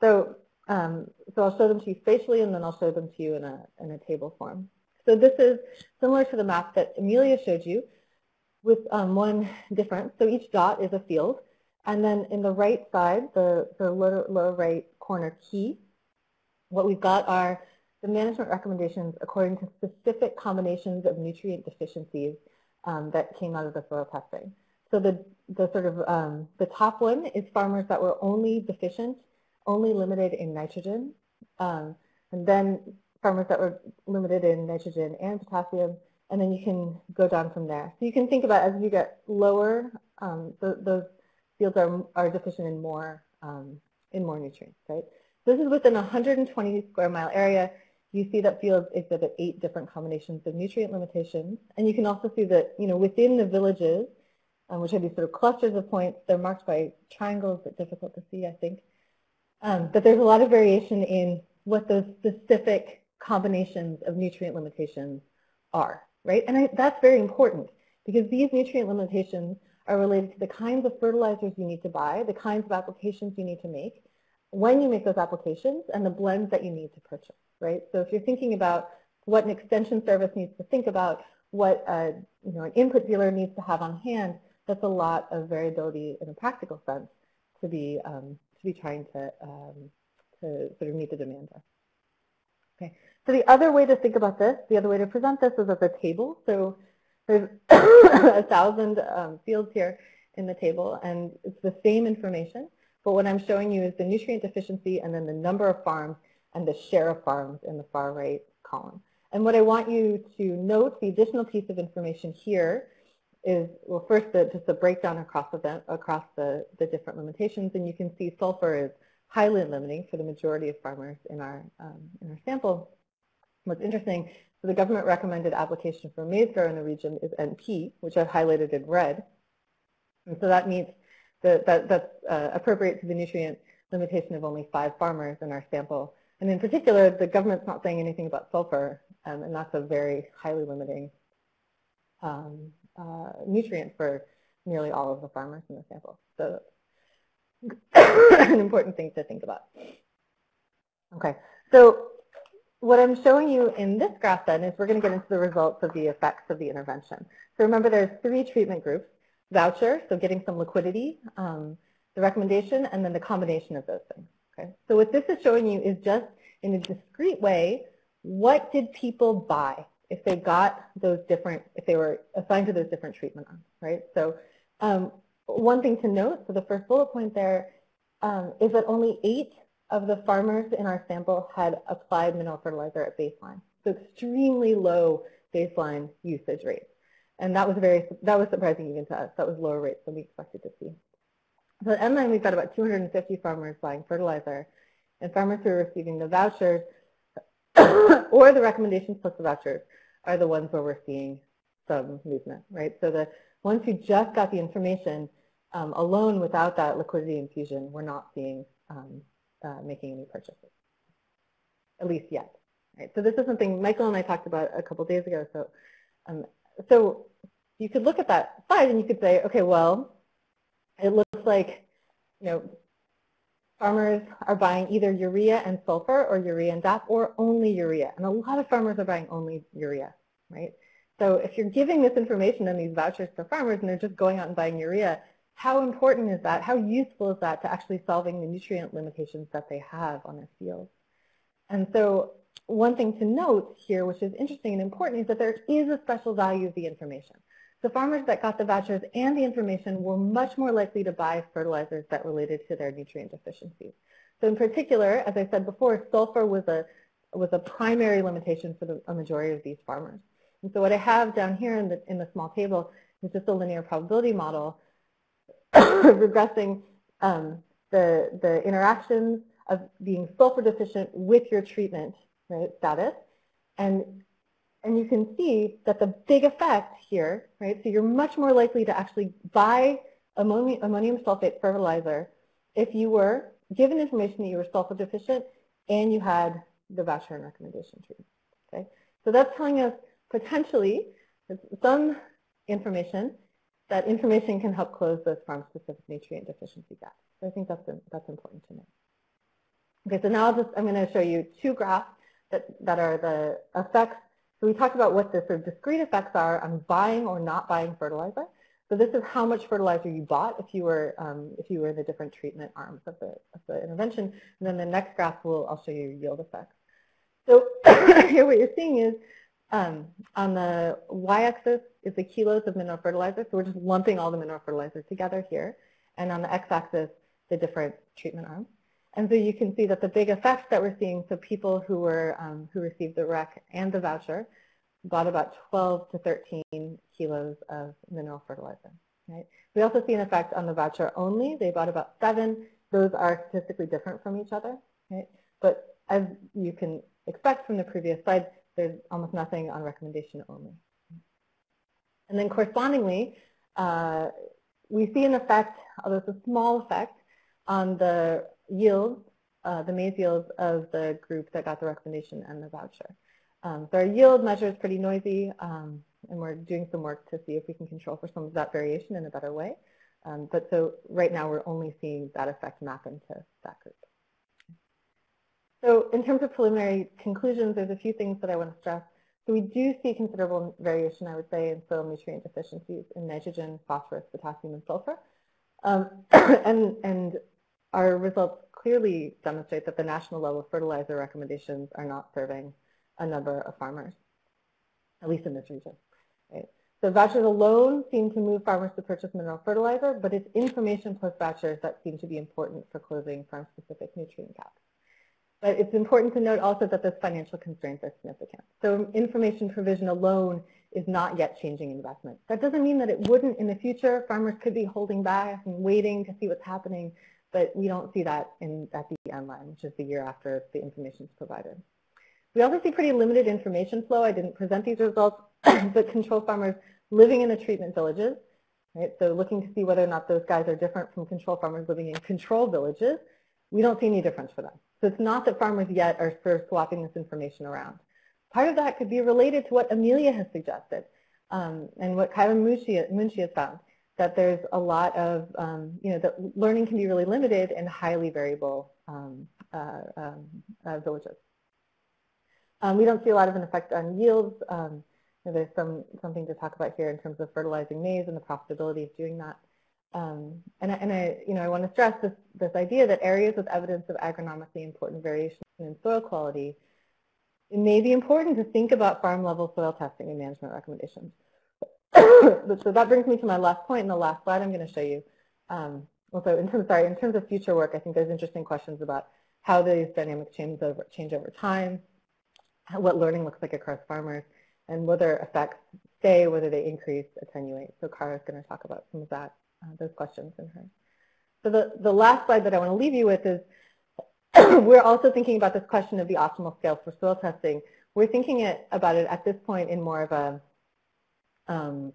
So, um, so I'll show them to you spatially, and then I'll show them to you in a, in a table form. So this is similar to the map that Amelia showed you with um, one difference. So each dot is a field, and then in the right side, the, the lower, lower right corner key, what we've got are the management recommendations according to specific combinations of nutrient deficiencies um, that came out of the soil testing. So the, the sort of um, the top one is farmers that were only deficient, only limited in nitrogen, um, and then farmers that were limited in nitrogen and potassium, and then you can go down from there. So you can think about as you get lower, um, th those fields are, are deficient in more, um, in more nutrients, right? This is within a 120 square mile area you see that fields exhibit eight different combinations of nutrient limitations. And you can also see that, you know, within the villages, um, which are these sort of clusters of points, they're marked by triangles, but difficult to see, I think. Um, but there's a lot of variation in what those specific combinations of nutrient limitations are, right? And I, that's very important because these nutrient limitations are related to the kinds of fertilizers you need to buy, the kinds of applications you need to make, when you make those applications, and the blends that you need to purchase right? So if you're thinking about what an extension service needs to think about, what a, you know, an input dealer needs to have on hand, that's a lot of variability in a practical sense to be, um, to be trying to, um, to sort of meet the demand there. Okay. So the other way to think about this, the other way to present this is as a table. So there's a thousand um, fields here in the table, and it's the same information. But what I'm showing you is the nutrient deficiency and then the number of farms and the share of farms in the far right column. And what I want you to note, the additional piece of information here is, well, first the, just a breakdown across, the, across the, the different limitations. And you can see sulfur is highly limiting for the majority of farmers in our, um, in our sample. What's interesting, so the government recommended application for maize grow in the region is NP, which I've highlighted in red. And so that means that, that that's uh, appropriate to the nutrient limitation of only five farmers in our sample and in particular, the government's not saying anything about sulfur, um, and that's a very highly limiting um, uh, nutrient for nearly all of the farmers in the sample. So an important thing to think about. Okay, so what I'm showing you in this graph then is we're going to get into the results of the effects of the intervention. So remember there's three treatment groups, voucher, so getting some liquidity, um, the recommendation, and then the combination of those things. Okay, so what this is showing you is just in a discrete way, what did people buy if they got those different, if they were assigned to those different treatment arms, right? So um, one thing to note, so the first bullet point there um, is that only eight of the farmers in our sample had applied mineral fertilizer at baseline. So extremely low baseline usage rates. And that was very, that was surprising even to us. That was lower rates than we expected to see. So and then we've got about 250 farmers buying fertilizer, and farmers who are receiving the vouchers or the recommendations plus the vouchers are the ones where we're seeing some movement, right? So the ones who just got the information um, alone without that liquidity infusion, we're not seeing um, uh, making any purchases, at least yet. Right? So this is something Michael and I talked about a couple days ago. So, um, so you could look at that slide and you could say, okay, well, it looks like, you know, farmers are buying either urea and sulfur or urea and DAP or only urea. And a lot of farmers are buying only urea, right? So if you're giving this information and these vouchers to farmers and they're just going out and buying urea, how important is that? How useful is that to actually solving the nutrient limitations that they have on their fields? And so one thing to note here, which is interesting and important, is that there is a special value of the information. The farmers that got the vouchers and the information were much more likely to buy fertilizers that related to their nutrient deficiencies. So in particular, as I said before, sulfur was a, was a primary limitation for the, a majority of these farmers. And so what I have down here in the, in the small table is just a linear probability model regressing um, the, the interactions of being sulfur deficient with your treatment right, status. And, and you can see that the big effect here, right, so you're much more likely to actually buy ammonium, ammonium sulfate fertilizer if you were given information that you were sulfur deficient and you had the voucher and recommendation tree. Okay? So that's telling us potentially some information that information can help close those farm-specific nutrient deficiency gaps. So I think that's, that's important to know. Okay, so now I'll just, I'm going to show you two graphs that, that are the effects. So we talked about what the sort of discrete effects are on buying or not buying fertilizer. So this is how much fertilizer you bought if you were um, if you were in the different treatment arms of the, of the intervention. And then the next graph will I'll show you yield effects. So here what you're seeing is um, on the y-axis is the kilos of mineral fertilizer. So we're just lumping all the mineral fertilizer together here. And on the x-axis, the different treatment arms. And so you can see that the big effects that we're seeing, so people who were um, who received the REC and the voucher bought about 12 to 13 kilos of mineral fertilizer. Right? We also see an effect on the voucher only. They bought about seven. Those are statistically different from each other. Right? But as you can expect from the previous slide, there's almost nothing on recommendation only. And then correspondingly, uh, we see an effect, although it's a small effect, on the yields, uh, the maize yields of the group that got the recommendation and the voucher. Um, so our yield measure is pretty noisy, um, and we're doing some work to see if we can control for some of that variation in a better way. Um, but so right now we're only seeing that effect map into that group. So in terms of preliminary conclusions, there's a few things that I want to stress. So we do see considerable variation, I would say, in soil nutrient deficiencies in nitrogen, phosphorus, potassium, and sulfur. Um, and, and our results clearly demonstrate that the national level fertilizer recommendations are not serving a number of farmers, at least in this region. Right? So vouchers alone seem to move farmers to purchase mineral fertilizer, but it's information plus vouchers that seem to be important for closing farm-specific nutrient gaps. But it's important to note also that those financial constraints are significant. So information provision alone is not yet changing investment. That doesn't mean that it wouldn't in the future. Farmers could be holding back and waiting to see what's happening, but we don't see that in, at the end line, which is the year after the information is provided. We also see pretty limited information flow. I didn't present these results, but control farmers living in the treatment villages, right? So looking to see whether or not those guys are different from control farmers living in control villages, we don't see any difference for them. So it's not that farmers yet are sort of swapping this information around. Part of that could be related to what Amelia has suggested um, and what Kaivan Munshi has found, that there's a lot of, um, you know, that learning can be really limited in highly variable um, uh, um, uh, villages. Um, we don't see a lot of an effect on yields. Um, you know, there's some something to talk about here in terms of fertilizing maize and the profitability of doing that. Um, and, and I, you know, I want to stress this, this idea that areas with evidence of agronomically important variation in soil quality, it may be important to think about farm-level soil testing and management recommendations. so that brings me to my last point in the last slide I'm going to show you. Um, also, in terms, sorry, in terms of future work, I think there's interesting questions about how these dynamics change over, change over time, what learning looks like across farmers, and whether effects stay, whether they increase, attenuate. So Kara is going to talk about some of that, uh, those questions in her. So the, the last slide that I want to leave you with is we're also thinking about this question of the optimal scale for soil testing. We're thinking it, about it at this point in more of a, um,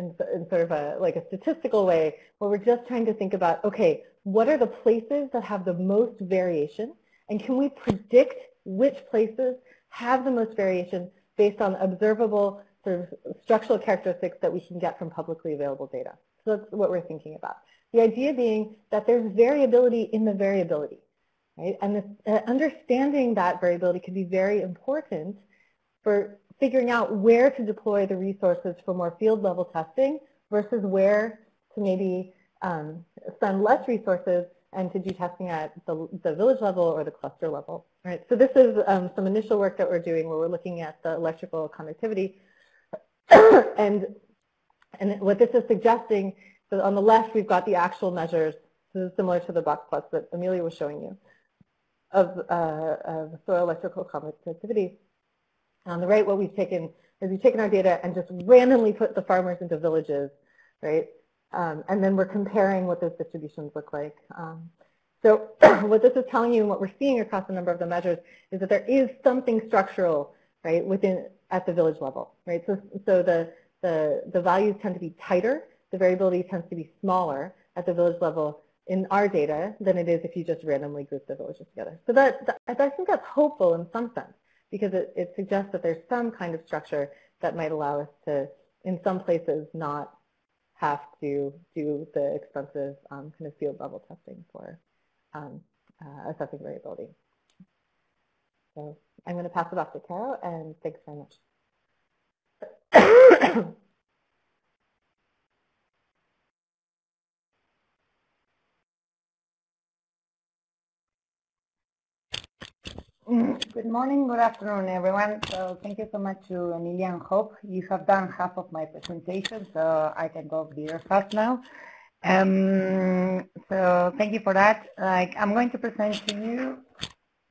in, in sort of a, like a statistical way, where we're just trying to think about, okay, what are the places that have the most variation, and can we predict which places have the most variation based on observable sort of structural characteristics that we can get from publicly available data. So that's what we're thinking about. The idea being that there's variability in the variability, right? And uh, understanding that variability can be very important for figuring out where to deploy the resources for more field level testing versus where to maybe um, spend less resources and to do testing at the, the village level or the cluster level. Right. So this is um, some initial work that we're doing where we're looking at the electrical conductivity. and, and what this is suggesting, so on the left we've got the actual measures, this is similar to the box plots that Amelia was showing you, of, uh, of soil electrical conductivity. On the right, what we've taken is we've taken our data and just randomly put the farmers into villages, right? Um, and then we're comparing what those distributions look like. Um, so what this is telling you and what we're seeing across a number of the measures is that there is something structural, right, within at the village level, right? So, so the, the, the values tend to be tighter, the variability tends to be smaller at the village level in our data than it is if you just randomly group the villages together. So that, that I think that's hopeful in some sense because it, it suggests that there's some kind of structure that might allow us to, in some places, not have to do the expensive um, kind of field level testing for um, uh, assessing variability. So I'm going to pass it off to Caro, and thanks very much. Good morning, good afternoon, everyone. So thank you so much to Emilia and Hope. You have done half of my presentation, so I can go very fast now. Um, so thank you for that. Like I'm going to present to you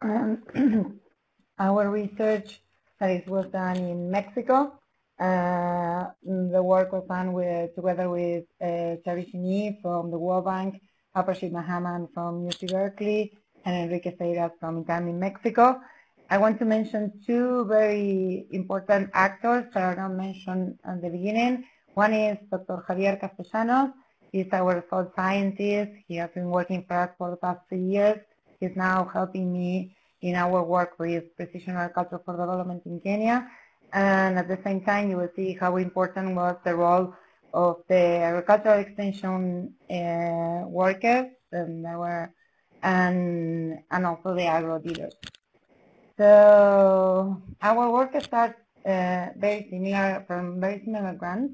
um, our research that is was done in Mexico. Uh, the work was done with together with uh, Cheri from the World Bank, Aprajit Mahajan from UC Berkeley, and Enrique Seiras from in Mexico. I want to mention two very important actors that are not mentioned at the beginning. One is Dr. Javier Castellanos, He's our soil scientist. He has been working for us for the past three years. He's now helping me in our work with precision agriculture for development in Kenya. And at the same time, you will see how important was the role of the agricultural extension uh, workers and our and and also the agro dealers. So our work starts uh, very similar from very similar grants.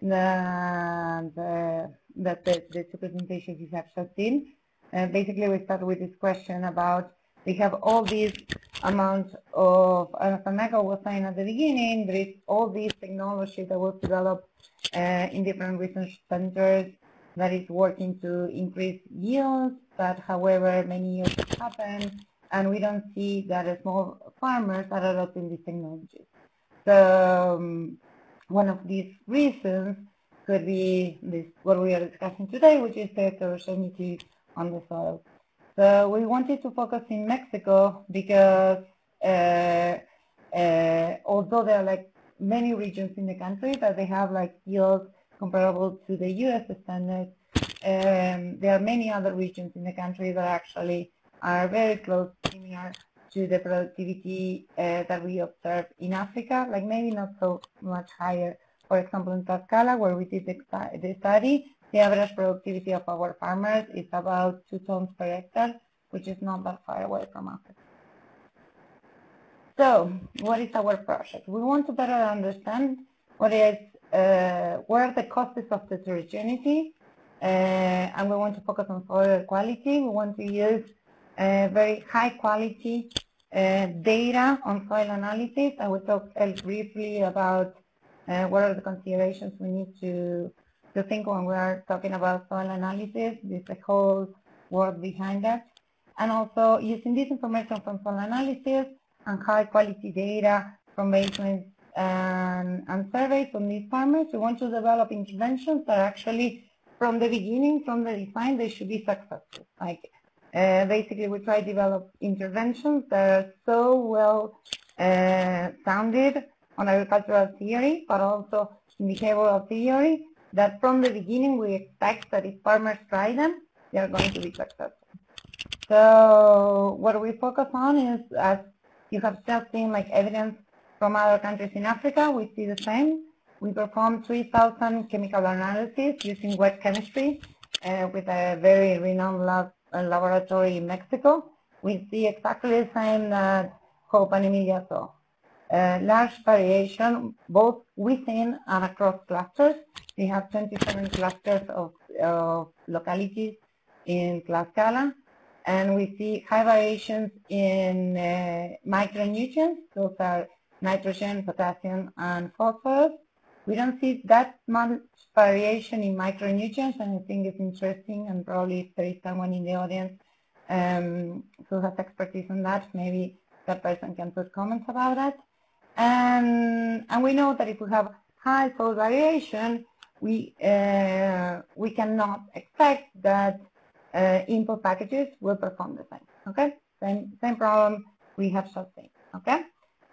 The that the, the two presentations you have just seen. Uh, basically, we start with this question about we have all these amounts of, as Anaka was saying at the beginning, there is all these technology that was developed uh, in different research centers that is working to increase yields, but however, many years happen, and we don't see that small farmers are adopting these technologies. So um, one of these reasons could be this what we are discussing today, which is the heterogeneity on the soil. So we wanted to focus in Mexico because uh, uh, although there are like many regions in the country that they have like yields comparable to the U.S. standards, um, there are many other regions in the country that actually are very close, similar to the productivity uh, that we observe in Africa, like maybe not so much higher for example, in Tlaxcala, where we did the study, the average productivity of our farmers is about two tons per hectare, which is not that far away from Africa. So, what is our project? We want to better understand what is, where are the causes of heterogeneity, uh, and we want to focus on soil quality. We want to use uh, very high quality uh, data on soil analysis. I will talk briefly about uh, what are the considerations we need to, to think when we are talking about soil analysis? There's a whole work behind that. And also using this information from soil analysis and high quality data from basements and, and surveys from these farmers, we want to develop interventions that actually from the beginning, from the design, they should be successful. Like uh, basically, we try to develop interventions that are so well uh, sounded on agricultural theory, but also in behavioral theory, that from the beginning we expect that if farmers try them, they are going to be successful. So what we focus on is, as you have just seen like evidence from other countries in Africa, we see the same. We performed 3,000 chemical analyses using wet chemistry uh, with a very renowned lab, uh, laboratory in Mexico. We see exactly the same that Hope and Emilia saw uh, large variation both within and across clusters. We have 27 clusters of, of localities in Tlaxcala, and we see high variations in uh, micronutrients. Those are nitrogen, potassium, and phosphorus. We don't see that much variation in micronutrients, and I think it's interesting, and probably if there is someone in the audience um, who has expertise on that, maybe that person can put comments about that. And, and we know that if we have high soil variation, we, uh, we cannot expect that uh, input packages will perform the same. Okay, same, same problem we have sustained. Okay,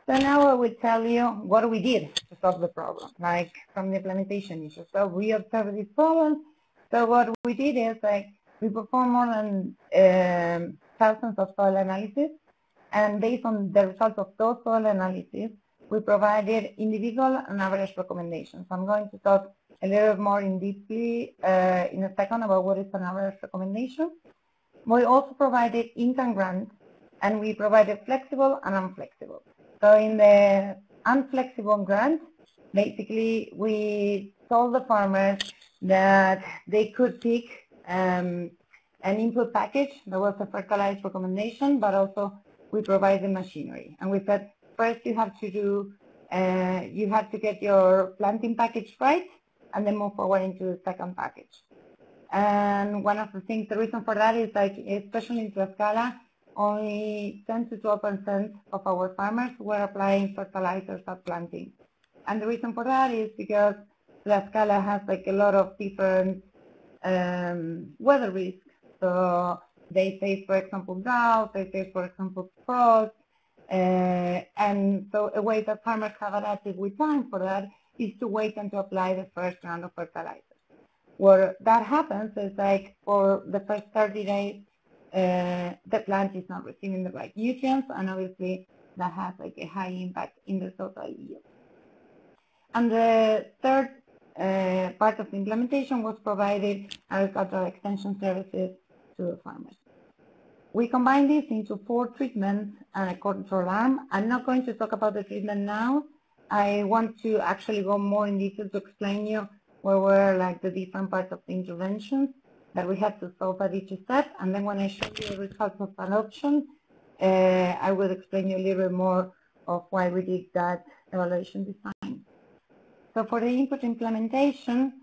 so now I will tell you what we did to solve the problem, like from the implementation issue. So we observed this problem. So what we did is like we performed more than um, thousands of soil analysis, and based on the results of those soil analyses, we provided individual and average recommendations. I'm going to talk a little more in deeply uh, in a second about what is an average recommendation. We also provided income grants and we provided flexible and unflexible. So in the unflexible grant, basically we told the farmers that they could pick um, an input package that was a fertilized recommendation, but also we provided machinery. And we said, first you have to do, uh, you have to get your planting package right, and then move forward into the second package. And one of the things, the reason for that is like, especially in Tlaxcala, only 10 to 12 percent of our farmers were applying fertilizers at planting. And the reason for that is because Tlaxcala has like a lot of different um, weather risks. So they face, for example, drought, they face, for example, frost, uh, and so a way that farmers have adapted with time for that is to wait and to apply the first round of fertilizers. Where that happens is like for the first 30 days, the plant is not receiving the right nutrients, and obviously that has like a high impact in the total yield. And the third uh, part of the implementation was provided agricultural extension services to the farmers. We combine this into four treatments and a control arm. I'm not going to talk about the treatment now. I want to actually go more in detail to explain you where were like the different parts of the interventions that we had to solve at each step. And then when I show you the results of an option, uh, I will explain you a little bit more of why we did that evaluation design. So for the input implementation,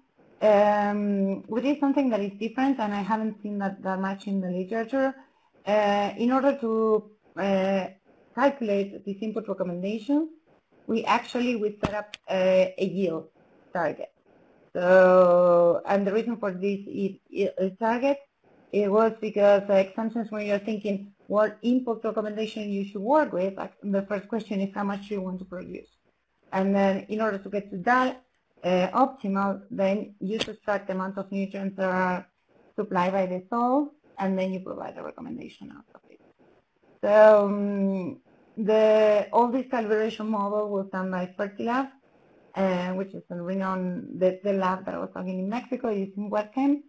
um, we did something that is different, and I haven't seen that, that much in the literature. Uh, in order to uh, calculate these input recommendations, we actually we set up a, a yield target. So, and the reason for this target, it was because like sometimes when you're thinking what input recommendation you should work with, like the first question is how much you want to produce. And then in order to get to that uh, optimal, then you subtract the amount of nutrients that are supplied by the soil, and then you provide a recommendation out of it. So um, the, all this calibration model was done by Fertilab, uh, Eh, which is a renowned, the, the lab that I was talking in Mexico using wet chem.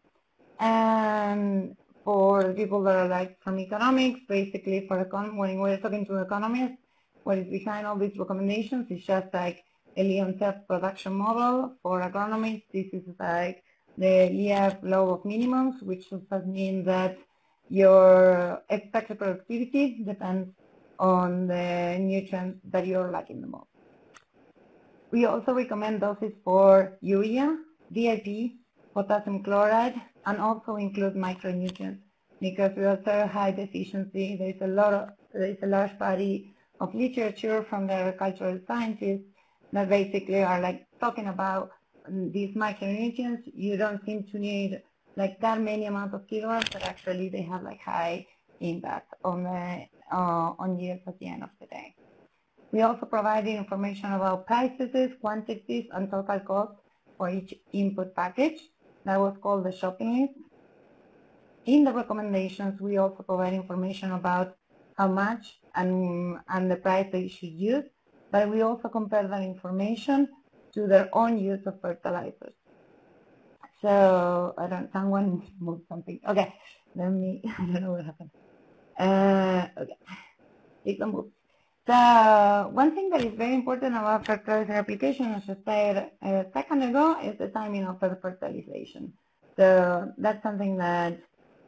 And for people that are like from economics, basically for econ when we're talking to economists, what is behind all these recommendations is just like a Leontief-production model. For agronomists, this is like the EF law of minimums, which does mean that your expected productivity depends on the nutrients that you're lacking the most. We also recommend doses for urea, DAP, potassium chloride, and also include micronutrients because we observe high deficiency. There is a lot of, there is a large body of literature from the agricultural scientists that basically are like talking about these micronutrients. You don't seem to need like that many amount of kilograms, but actually they have like high impact on the uh, on yields at the end of the day. We also provided information about prices, quantities, and total cost for each input package. That was called the shopping list. In the recommendations, we also provide information about how much and, and the price they should use, but we also compare that information to their own use of fertilizers. So, I don't, someone moved something. Okay, let me, I don't know what happened. Uh, okay, it can move. So one thing that is very important about fertilizer application, as I said a second ago, is the timing of the fertilization. So that's something that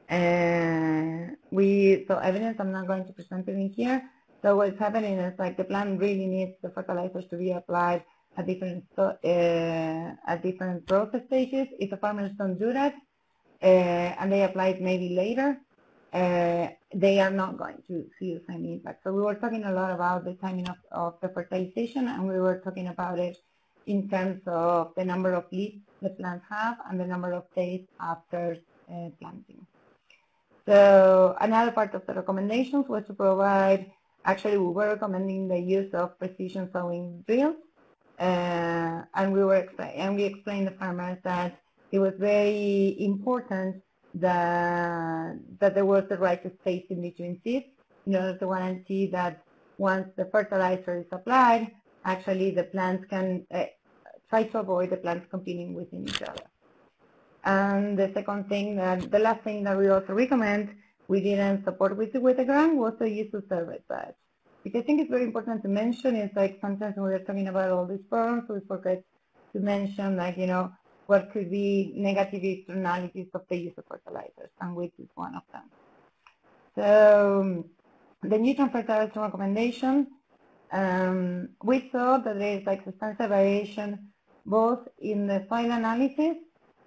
Uh, we so evidence. I'm not going to present it in here. So what's happening is like the plant really needs the fertilizers to be applied at different uh, at different process stages. If the farmers don't do that uh, and they apply it maybe later, uh, they are not going to see the same impact. So we were talking a lot about the timing of, of the fertilization and we were talking about it in terms of the number of leaves the plants have and the number of days after uh, planting. So another part of the recommendations was to provide, actually we were recommending the use of precision sowing drills uh, and we were and we explained to farmers that it was very important that that there was the right space spacing between seeds in order to guarantee that once the fertilizer is applied, actually the plants can uh, try to avoid the plants competing within each other. And the second thing, that the last thing that we also recommend, we didn't support with, with the grant, was the use of herbicides. Because I think it's very important to mention is like sometimes when we're talking about all these problems, we forget to mention like, you know, what could be negative externalities of the use of fertilizers, and which is one of them. So the nutrient fertilizer recommendation, um, we saw that there is like substantial variation both in the soil analysis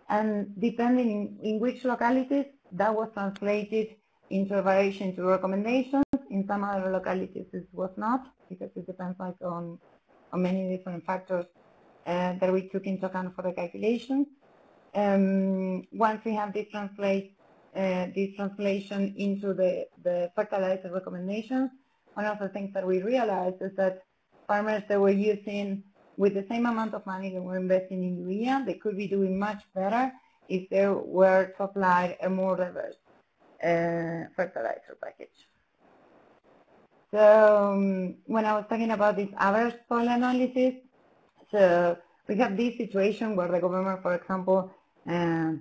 and depending in, in which localities that was translated into a variation to recommendations. In some other localities it was not because it depends like on, on many different factors uh, that we took into account for the calculations. Um, once we have this translate uh, this translation into the, the fertilizer recommendations, one of the things that we realized is that farmers that were using with the same amount of money that we're investing in urea, they could be doing much better if they were to apply a more diverse uh, fertilizer package. So um, when I was talking about this average soil analysis, so we have this situation where the government, for example, uh,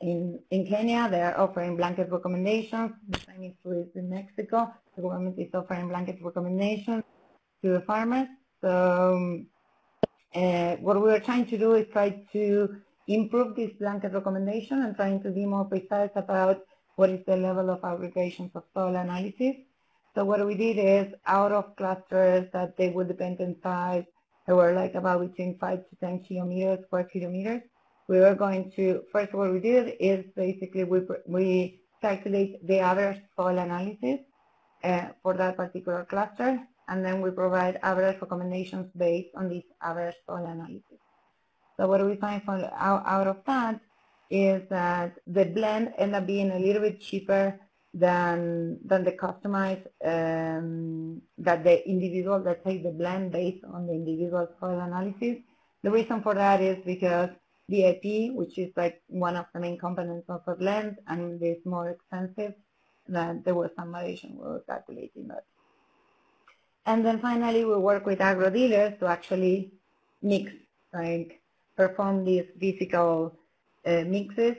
in, in Kenya, they are offering blanket recommendations. The same is true in Mexico. The government is offering blanket recommendations to the farmers. So um, uh, what we are trying to do is try to improve this blanket recommendation and trying to be more precise about what is the level of aggregations of soil analysis. So what we did is out of clusters that they would depend on size, they were like about between 5 to 10 kilometers, square kilometers. We were going to, first what we did is basically we, we calculate the average soil analysis uh, for that particular cluster and then we provide average recommendations based on this average soil analysis. So what we find from, out, out of that is that the blend end up being a little bit cheaper than than the customized um, that the individual that take the blend based on the individual soil analysis. The reason for that is because DAP, which is like one of the main components of a blend, and is more expensive, that there was some variation we were calculating that. And then finally, we work with agro dealers to actually mix, like perform these physical uh, mixes.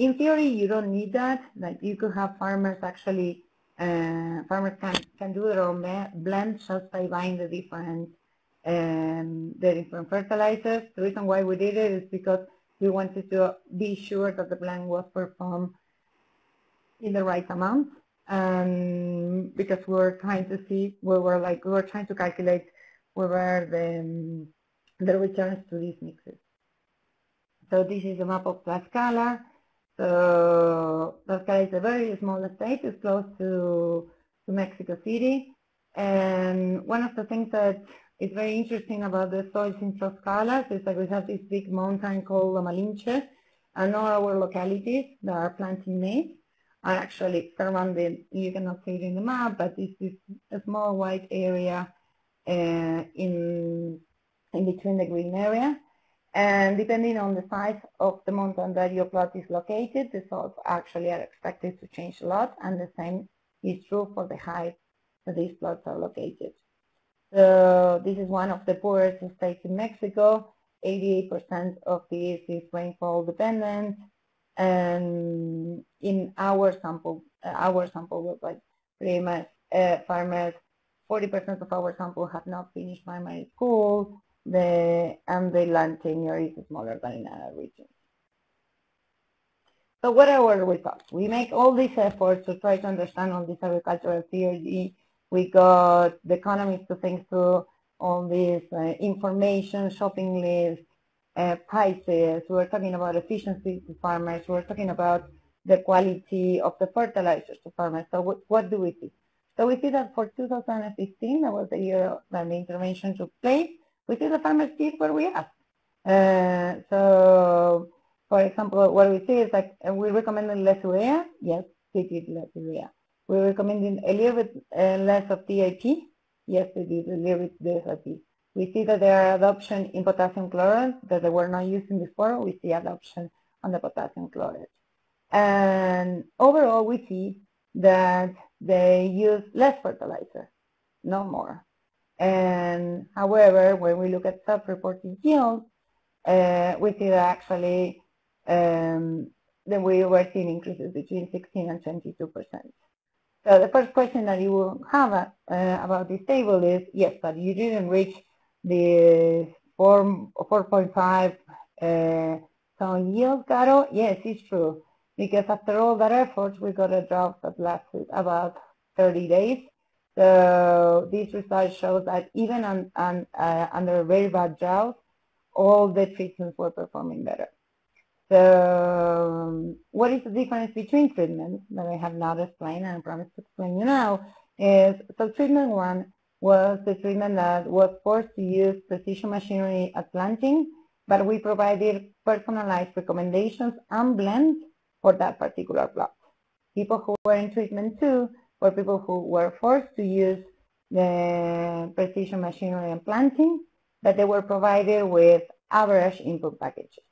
In theory, you don't need that. Like you could have farmers actually, uh, farmers can, can do their own blend just by buying the different um, the different fertilizers. The reason why we did it is because we wanted to be sure that the blend was performed in the right amount um, because we were trying to see, we were like, we were trying to calculate where were the, the returns to these mixes. So this is a map of Tlaxcala. So is a very small state, it's close to, to Mexico City. And one of the things that is very interesting about the soils in Tlaxcala is that we have this big mountain called La Malinche, and all our localities that are planting maize are actually surrounded, you cannot see it in the map, but this is a small white area uh, in, in between the green area. And depending on the size of the mountain that your plot is located, the soils actually are expected to change a lot, and the same is true for the height that these plots are located. So this is one of the poorest states in Mexico. 88% of this is rainfall dependent and in our sample, uh, our sample was like pretty much uh, farmers, 40% of our sample have not finished primary school, the, and the land tenure is smaller than in other regions. So what are our results? We make all these efforts to try to understand all this agricultural theory. We got the economists to think through all this uh, information, shopping lists, uh, prices. We're talking about efficiency to farmers. We're talking about the quality of the fertilizers to farmers. So what, what do we see? So we see that for 2015, that was the year that the intervention took place, we see the farmers did what we asked. Uh, so, for example, what we see is like uh, we recommended less urea. Yes, they did less urea. We recommended a little bit uh, less of DAP. Yes, they did a little bit less of DAP. We see that there are adoption in potassium chloride that they were not using before. We see adoption on the potassium chloride. And overall, we see that they use less fertilizer, no more. And however, when we look at self-reported yields, uh, we see that actually um, that we were seeing increases between 16 and 22 percent. So the first question that you will have uh, about this table is, yes, but you didn't reach the 4, 4.5 uh, ton yield, Caro? Yes, it's true because after all that effort, we got a drought that lasted about 30 days. So this result shows that even on, on, uh, under a very bad drought, all the treatments were performing better. So um, what is the difference between treatments that I have not explained and I promise to explain you now is, so treatment one was the treatment that was forced to use precision machinery at planting, but we provided personalized recommendations and blends for that particular plot. People who were in treatment two were people who were forced to use the precision machinery and planting, but they were provided with average input packages,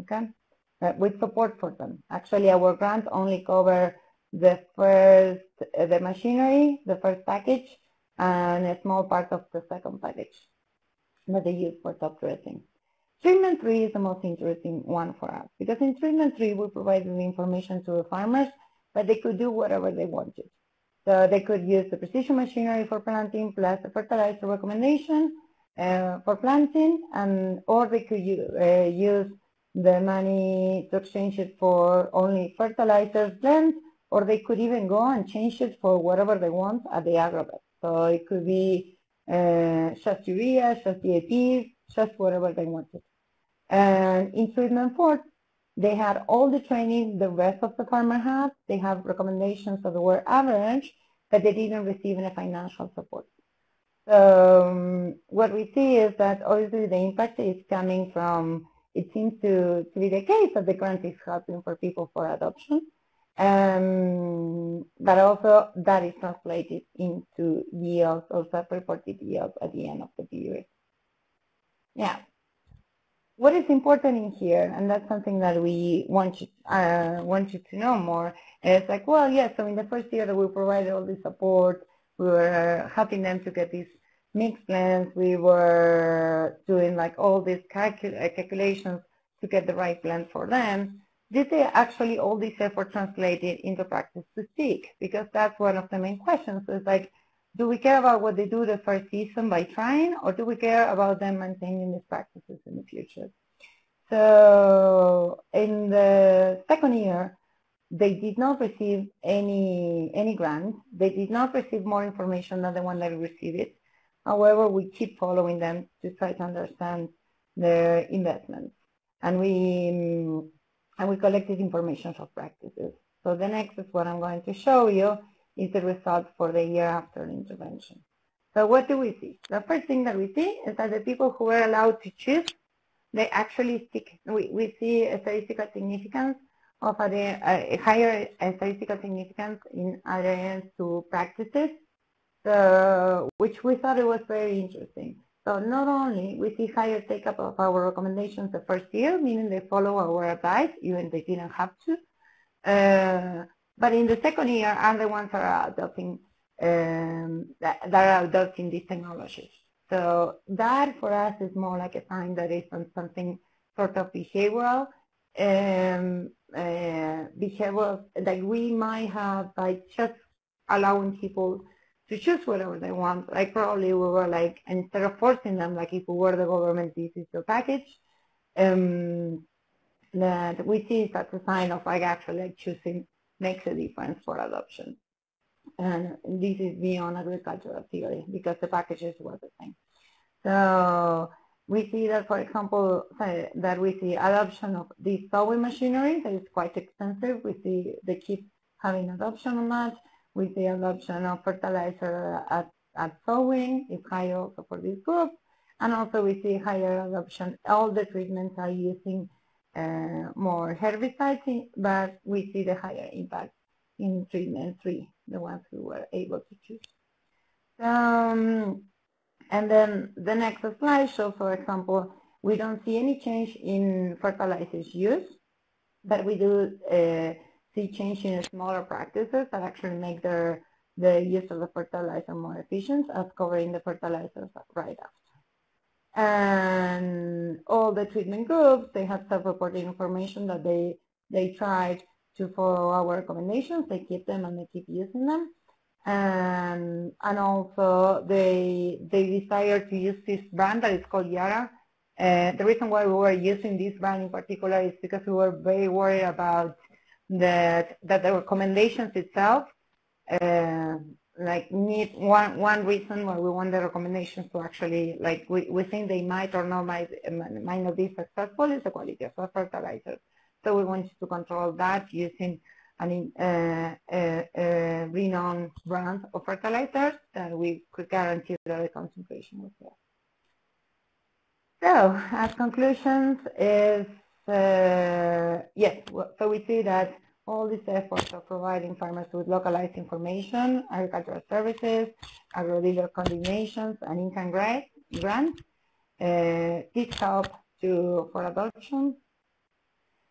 okay, uh, with support for them. Actually, our grant only covered the first, uh, the machinery, the first package, and a small part of the second package that they use for top dressing. Treatment 3 is the most interesting one for us because in treatment 3 we provided the information to the farmers but they could do whatever they wanted. So they could use the precision machinery for planting plus the fertilizer recommendation uh, for planting and or they could uh, use the money to exchange it for only fertilizers blends or they could even go and change it for whatever they want at the agrovet. So it could be uh, just urea, just DAP, just whatever they wanted. And in treatment four, they had all the training the rest of the farmer had. They have recommendations that were average, but they didn't receive any financial support. So um, what we see is that obviously the impact is coming from, it seems to, to be the case that the grant is helping for people for adoption. Um, but also that is translated into yields or self-reported yields at the end of the period. Yeah what is important in here, and that's something that we want you, uh, want you to know more, is like, well, yes, so in the first year that we provided all this support, we were helping them to get these mixed plans, we were doing like all these calcul uh, calculations to get the right plan for them. Did they actually all this effort translated into practice to speak? Because that's one of the main questions. Is like, do we care about what they do the first season by trying, or do we care about them maintaining these practices in the future? So in the second year, they did not receive any any grants. They did not receive more information than the one that received it. However, we keep following them to try to understand their investments, and we and we collected information of practices. So the next is what I'm going to show you is the result for the year after intervention. So what do we see? The first thing that we see is that the people who were allowed to choose, they actually stick. We, we see a statistical significance of a, higher statistical significance in adherence to practices, which we thought it was very interesting. So not only we see higher take-up of our recommendations the first year, meaning they follow our advice, even they didn't have to, uh, but in the second year are the ones that are adopting um, that, that, are adopting these technologies. So that for us is more like a sign that it's something sort of behavioral, um, uh, behavioral that we might have by just allowing people to choose whatever they want. Like probably we were like, instead of forcing them, like if we were the government, this is your package, um, that we see that's a sign of like actually like choosing makes a difference for adoption. And this is beyond agricultural theory because the packages were the same. So we see that, for example, that we see adoption of this sowing machinery that is quite expensive. We see the kids having adoption on that. We see adoption of fertilizer at, at sowing is higher also for this group. And also we see higher adoption. All the treatments are using uh, more herbicides, but we see the higher impact in treatment three, the ones who were able to choose. Um, and then the next slide shows, for example, we don't see any change in fertilizers use, but we do uh, see change in smaller practices that actually make their the use of the fertilizer more efficient as covering the fertilizers right after. And all the treatment groups, they have self-reported information that they, they tried to follow our recommendations. They keep them and they keep using them and and also they they desire to use this brand that is called Yara. Uh, the reason why we were using this brand in particular is because we were very worried about that that the recommendations itself uh, like need one one reason why we want the recommendations to actually like we, we think they might or not might might not be successful is the quality of the fertilizers. So we wanted to control that using an uh, uh, uh, renowned brand of fertilizers that we could guarantee that the concentration was there. So, as conclusions is, uh, yes, so we see that all these efforts of providing farmers with localized information, agricultural services, agro-dealer coordinations, and income grants, uh, this help to, for adoption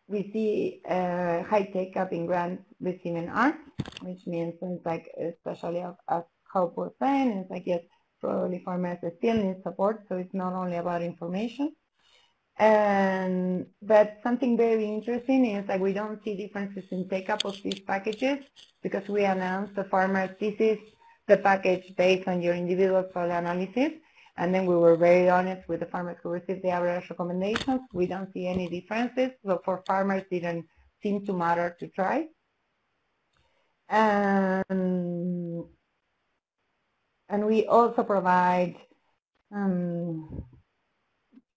we see uh, high take-up in grants receiving arts, which means it's like, especially as Hope was saying, it's like, yes, probably farmers still need support, so it's not only about information. And, but something very interesting is that we don't see differences in take-up of these packages because we announced the farmers, this is the package based on your individual soil analysis, and then we were very honest with the farmers who received the average recommendations. We don't see any differences. So for farmers, didn't seem to matter to try. And, and we also provide, um,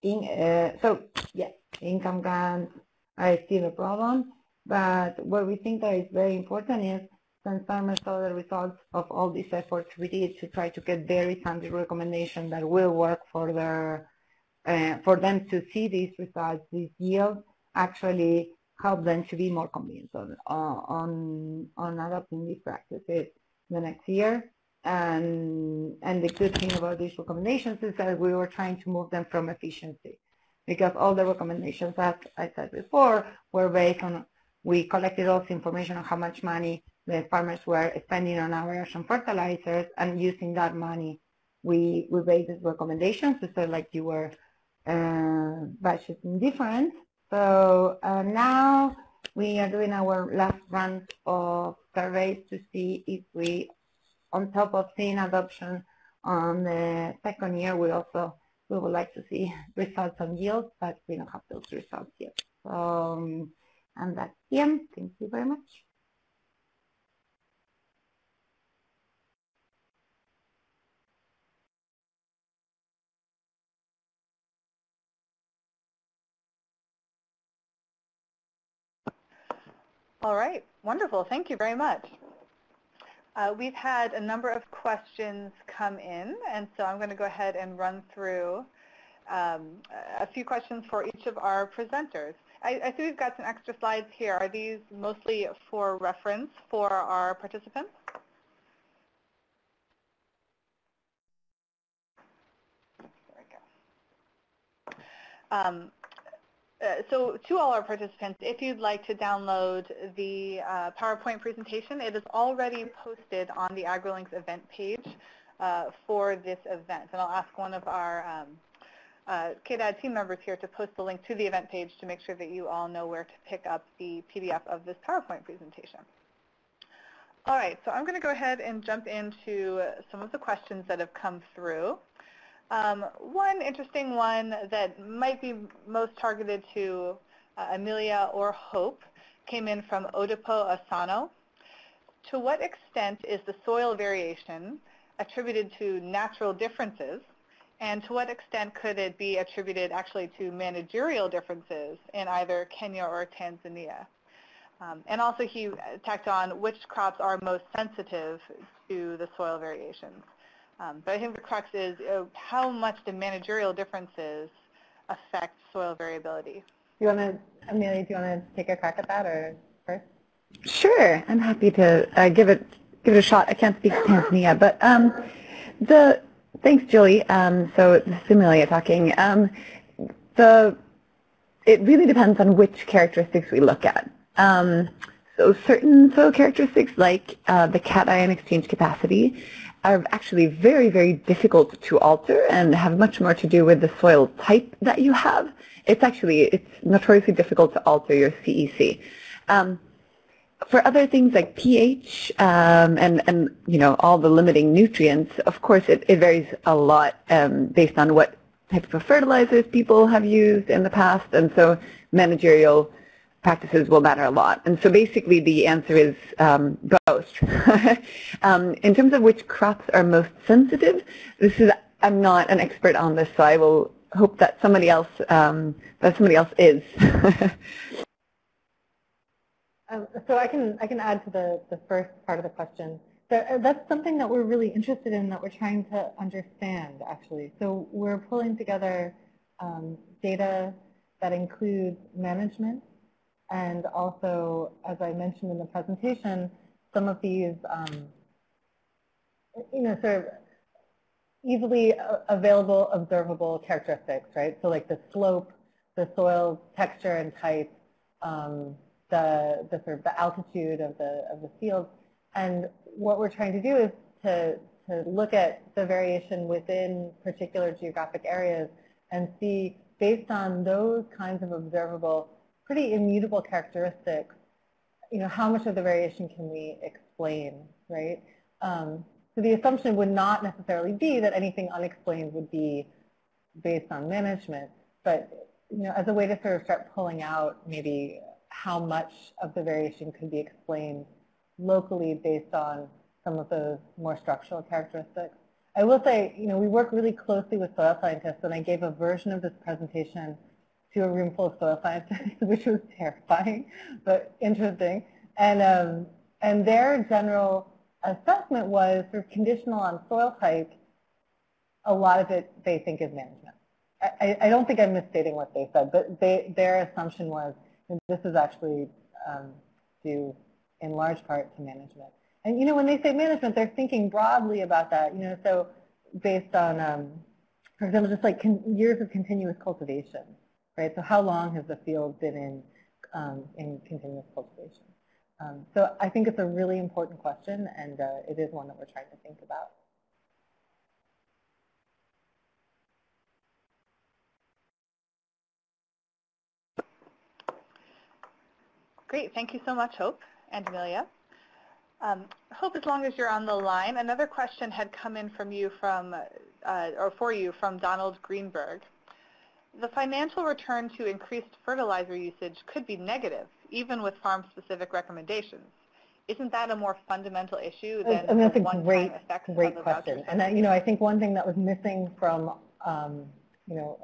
in, uh, so yes, income grants are still a problem. But what we think that is very important is since farmers saw the results of all these efforts we did to try to get very tangible recommendations that will work for their uh, for them to see these results, these yields, actually help them to be more convinced on on on adopting these practices the next year. And and the good thing about these recommendations is that we were trying to move them from efficiency, because all the recommendations, as I said before, were based on we collected all the information on how much money the farmers were spending on average on fertilizers and using that money we we these recommendations so like you were uh, budgeting different so uh, now we are doing our last round of surveys to see if we on top of seeing adoption on the second year we also we would like to see results on yield but we don't have those results yet um, and that's the end thank you very much All right, wonderful. Thank you very much. Uh, we've had a number of questions come in, and so I'm going to go ahead and run through um, a few questions for each of our presenters. I, I, see we've got some extra slides here. Are these mostly for reference for our participants? There we go. Um, so to all our participants, if you'd like to download the uh, PowerPoint presentation, it is already posted on the AgriLinks event page uh, for this event. And I'll ask one of our um, uh, KDAD team members here to post the link to the event page to make sure that you all know where to pick up the PDF of this PowerPoint presentation. All right, so I'm going to go ahead and jump into some of the questions that have come through. Um, one interesting one that might be most targeted to uh, Amelia or Hope, came in from Odipo Asano. To what extent is the soil variation attributed to natural differences, and to what extent could it be attributed actually to managerial differences in either Kenya or Tanzania? Um, and also he tacked on which crops are most sensitive to the soil variations. Um, but I think the crux is uh, how much the managerial differences affect soil variability. Do you want to, Amelia, do you want to take a crack at that or first? Sure, I'm happy to uh, give it give it a shot. I can't speak to Tanzania, but um, the thanks, Julie. Um, so this is Amelia talking. Um, the it really depends on which characteristics we look at. Um, so certain soil characteristics like uh, the cation exchange capacity are actually very, very difficult to alter and have much more to do with the soil type that you have. It's actually, it's notoriously difficult to alter your CEC. Um, for other things like pH um, and, and, you know, all the limiting nutrients, of course, it, it varies a lot um, based on what type of fertilizers people have used in the past. And so managerial practices will matter a lot. And so basically the answer is um, both. um, in terms of which crops are most sensitive, this is, I'm not an expert on this, so I will hope that somebody else, um, that somebody else is. Um, so I can, I can add to the, the first part of the question. Uh, that's something that we're really interested in that we're trying to understand, actually. So we're pulling together um, data that includes management and also, as I mentioned in the presentation, some of these, um, you know, sort of easily available observable characteristics, right? So like the slope, the soil texture and type, um, the, the sort of the altitude of the, of the field. And what we're trying to do is to, to look at the variation within particular geographic areas and see based on those kinds of observable pretty immutable characteristics, you know, how much of the variation can we explain, right? Um, so the assumption would not necessarily be that anything unexplained would be based on management, but you know, as a way to sort of start pulling out maybe how much of the variation could be explained locally based on some of those more structural characteristics. I will say, you know, we work really closely with soil scientists, and I gave a version of this presentation to a room full of soil scientists, which was terrifying, but interesting. And, um, and their general assessment was sort of conditional on soil type. A lot of it they think is management. I, I don't think I'm misstating what they said, but they, their assumption was this is actually um, due in large part to management. And you know, when they say management, they're thinking broadly about that. You know, so based on, um, for example, just like years of continuous cultivation right? So how long has the field been in, um, in continuous cultivation? Um, so I think it's a really important question, and uh, it is one that we're trying to think about. Great, thank you so much, Hope and Amelia. Um, Hope, as long as you're on the line, another question had come in from you from, uh, or for you from Donald Greenberg the financial return to increased fertilizer usage could be negative, even with farm-specific recommendations. Isn't that a more fundamental issue than and that's a great, great question. And that, you know, I think one thing that was missing from, um, you know,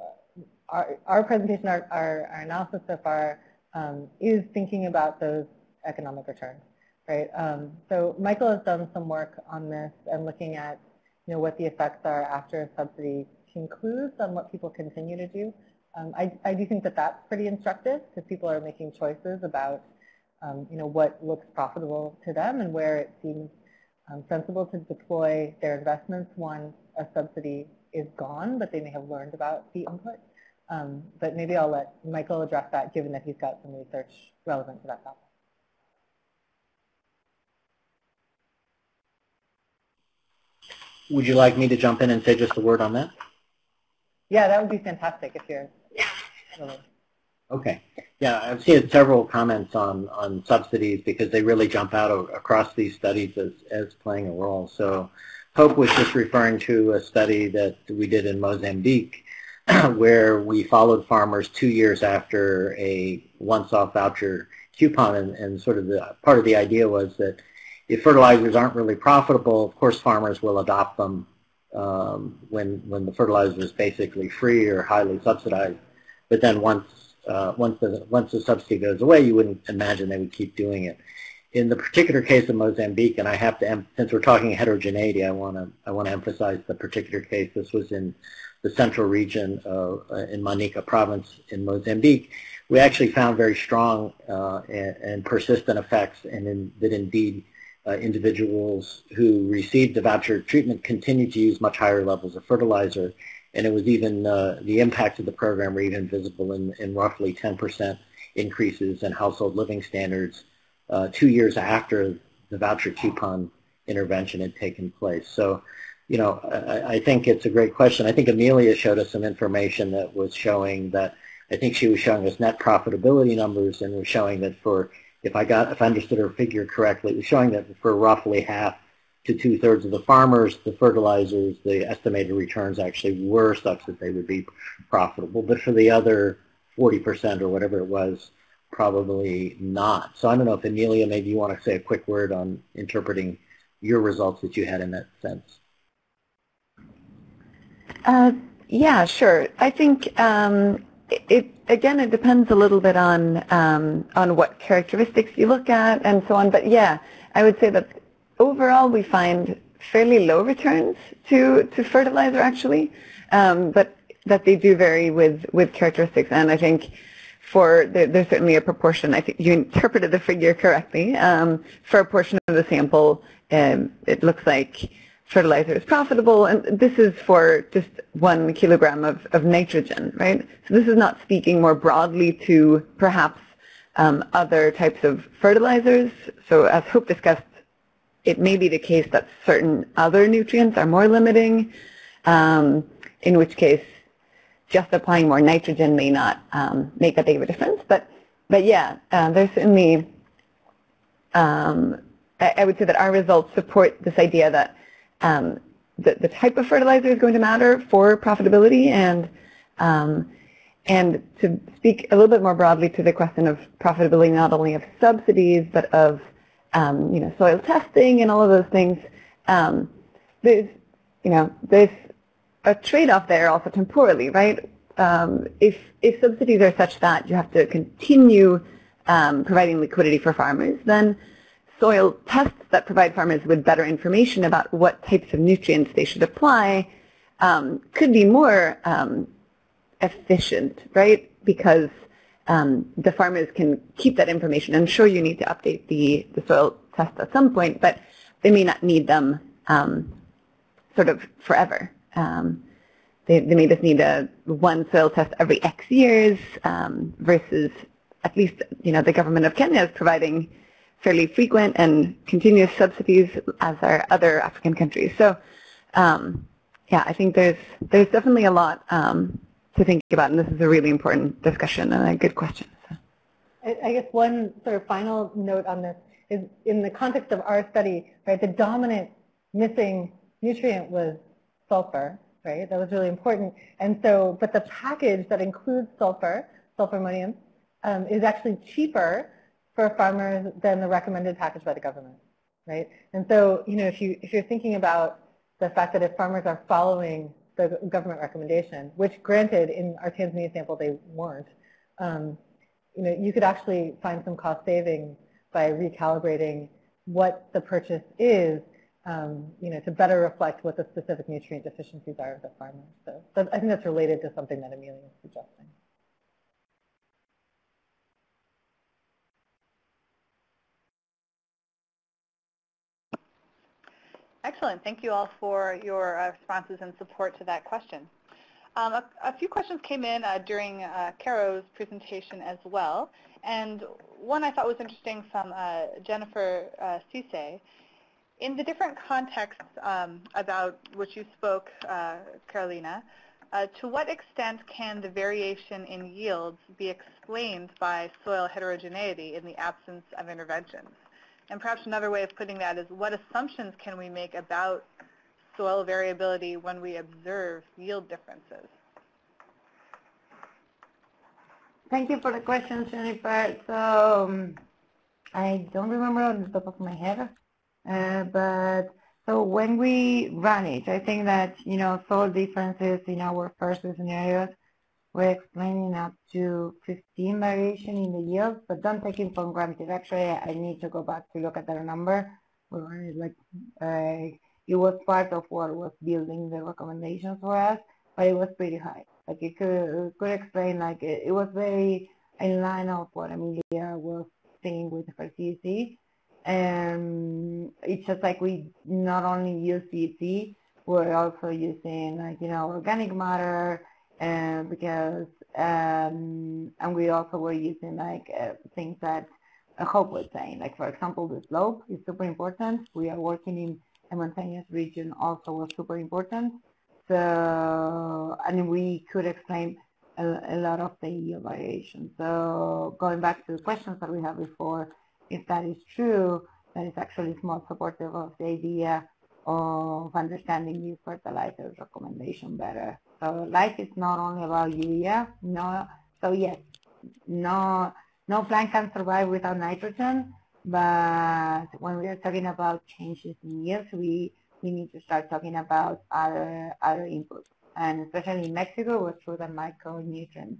our, our presentation, our, our, our analysis so far um, is thinking about those economic returns, right? Um, so Michael has done some work on this and looking at, you know, what the effects are after a subsidy concludes on what people continue to do. Um, I, I, do think that that's pretty instructive because people are making choices about um, you know, what looks profitable to them and where it seems um, sensible to deploy their investments once a subsidy is gone, but they may have learned about the input. Um, but maybe I'll let Michael address that given that he's got some research relevant to that topic. Would you like me to jump in and say just a word on that? Yeah, that would be fantastic if you're. Okay. Yeah, I've seen several comments on, on subsidies because they really jump out across these studies as, as playing a role. So Hope was just referring to a study that we did in Mozambique where we followed farmers two years after a once-off voucher coupon, and, and sort of the part of the idea was that if fertilizers aren't really profitable, of course farmers will adopt them um, when when the fertilizer is basically free or highly subsidized. But then once uh, once the once the subsidy goes away, you wouldn't imagine they would keep doing it. In the particular case of Mozambique, and I have to, since we're talking heterogeneity, I want to I want to emphasize the particular case. This was in the central region of, uh, in Manica province in Mozambique. We actually found very strong uh, and, and, persistent effects, and in, that indeed uh, individuals who received the voucher treatment continued to use much higher levels of fertilizer, and it was even uh, the impact of the program were even visible in, in roughly 10% increases in household living standards uh, two years after the voucher coupon intervention had taken place. So, you know, I, I think it's a great question. I think Amelia showed us some information that was showing that I think she was showing us net profitability numbers and was showing that for if I got if I understood her figure correctly, it was showing that for roughly half to two thirds of the farmers, the fertilizers, the estimated returns actually were such that they would be profitable. But for the other 40% or whatever it was, probably not. So I don't know if Amelia, maybe you want to say a quick word on interpreting your results that you had in that sense. Uh, yeah, sure. I think um, it, again, it depends a little bit on um, on what characteristics you look at and so on. But yeah, I would say that overall we find fairly low returns to to fertilizer actually, um, but that they do vary with with characteristics. And I think for there, there's certainly a proportion. I think you interpreted the figure correctly. Um, for a portion of the sample, um, it looks like fertilizer is profitable, and this is for just one kilogram of, of nitrogen, right? So this is not speaking more broadly to perhaps um, other types of fertilizers. So as Hope discussed, it may be the case that certain other nutrients are more limiting, um, in which case just applying more nitrogen may not um, make that big of a difference. But, but yeah, uh, there's certainly, um, I, I would say that our results support this idea that um, the, the type of fertilizer is going to matter for profitability and um, and to speak a little bit more broadly to the question of profitability not only of subsidies but of um, you know soil testing and all of those things, um, there's you know there's a trade-off there also temporally, right? Um, if if subsidies are such that you have to continue um, providing liquidity for farmers, then soil tests that provide farmers with better information about what types of nutrients they should apply um, could be more um, efficient, right? Because um, the farmers can keep that information. I'm sure you need to update the, the soil test at some point, but they may not need them um, sort of forever. Um, they, they, may just need a one soil test every X years um, versus at least you know the government of Kenya is providing fairly frequent and continuous subsidies as are other African countries. So um, yeah, I think there's there's definitely a lot um, to think about, and this is a really important discussion and a good question. So. I guess one sort of final note on this is in the context of our study, right, the dominant missing nutrient was sulfur, right? That was really important. And so, but the package that includes sulfur, sulfur ammonium, um, is actually cheaper for farmers than the recommended package by the government, right? And so, you know, if, you, if you're thinking about the fact that if farmers are following the government recommendation, which granted in our Tanzania sample they weren't, um, you know, you could actually find some cost savings by recalibrating what the purchase is, um, you know, to better reflect what the specific nutrient deficiencies are of the farmer. So, I think that's related to something that Amelia is suggesting. Excellent. Thank you all for your uh, responses and support to that question. Um, a, a, few questions came in uh, during uh, Caro's presentation as well, and one I thought was interesting from uh, Jennifer uh, Cisse. In the different contexts um, about which you spoke, uh, Carolina, uh, to what extent can the variation in yields be explained by soil heterogeneity in the absence of interventions? And perhaps another way of putting that is what assumptions can we make about soil variability when we observe yield differences? thank you for the question, Jennifer. So um, I don't remember on the top of my head, uh, but so when we run it, I think that, you know, soil differences in our first scenarios we're explaining up to 15 variation in the yield, but don't take it for granted. Actually, I need to go back to look at that number. Like, uh, it was part of what was building the recommendations for us, but it was pretty high. Like it could, it could explain, like it, it was very in line of what Amelia was saying with her CEC. And it's just like we not only use CEC, we're also using like, you know, organic matter, uh, because um, and we also were using like uh, things that Hope was saying, like for example, the slope is super important. We are working in a mountainous region also was super important. So, and we could explain a, a lot of the yield variation. So going back to the questions that we had before, if that is true, that is actually more supportive of the idea of understanding these fertilizers recommendation better. So life is not only about urea. No, so yes, no, no plant can survive without nitrogen. But when we are talking about changes in yields, we we need to start talking about other other inputs. And especially in Mexico, was true that micronutrients,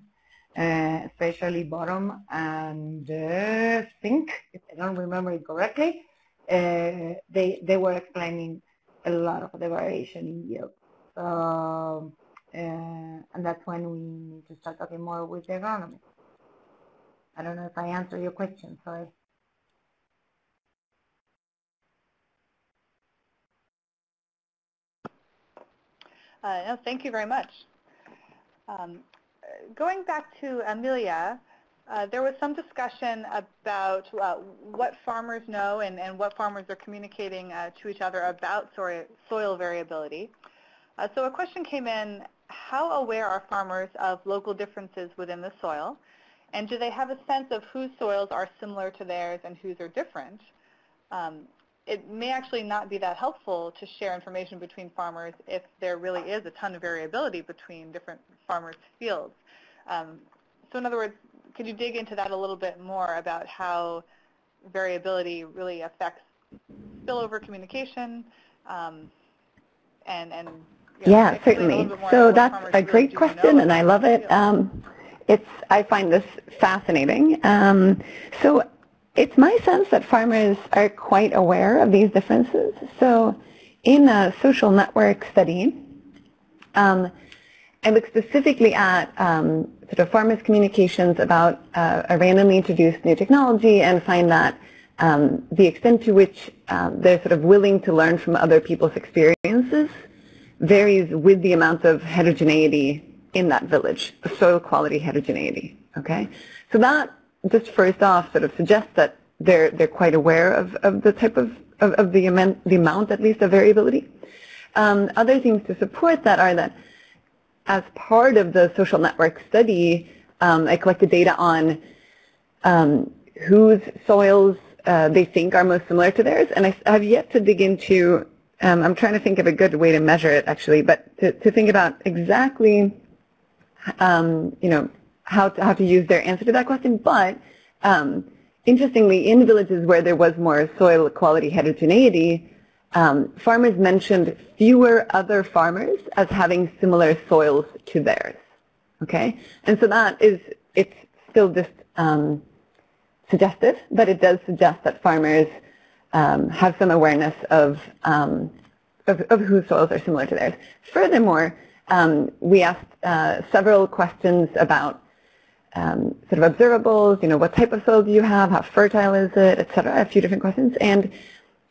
uh, especially boron and uh, zinc, if I don't remember it correctly, uh, they they were explaining a lot of the variation in yield. So and that's when we need to start talking more with the agronomists. I don't know if I answered your question, sorry. Uh, no, thank you very much. Um, going back to Amelia, uh, there was some discussion about uh, what farmers know and, and, what farmers are communicating uh, to each other about soil, soil variability. Uh, so a question came in how aware are farmers of local differences within the soil? And do they have a sense of whose soils are similar to theirs and whose are different? Um, it may actually not be that helpful to share information between farmers if there really is a ton of variability between different farmers' fields. Um, so in other words, could you dig into that a little bit more about how variability really affects spillover communication um, and, and yeah, certainly. So that's a great question, and I love it. Um, it's I find this fascinating. Um, so it's my sense that farmers are quite aware of these differences. So in a social network study, um, I look specifically at um, sort of farmers' communications about uh, a randomly introduced new technology and find that um, the extent to which um, they're sort of willing to learn from other people's experiences varies with the amount of heterogeneity in that village, the soil quality heterogeneity. Okay, so that just first off sort of suggests that they're they're quite aware of, of the type of, of, of the amount the amount at least of variability. Um, other things to support that are that as part of the social network study, um, I collected data on um, whose soils uh, they think are most similar to theirs, and I have yet to dig into um, I'm trying to think of a good way to measure it, actually, but to, to think about exactly, um, you know, how to, how to use their answer to that question. But um, interestingly, in villages where there was more soil quality heterogeneity, um, farmers mentioned fewer other farmers as having similar soils to theirs. Okay, and so that is it's still just um, suggestive, but it does suggest that farmers um, have some awareness of, um, of, of, whose soils are similar to theirs. Furthermore, um, we asked uh, several questions about um, sort of observables, you know, what type of soil do you have, how fertile is it, et cetera, a few different questions. And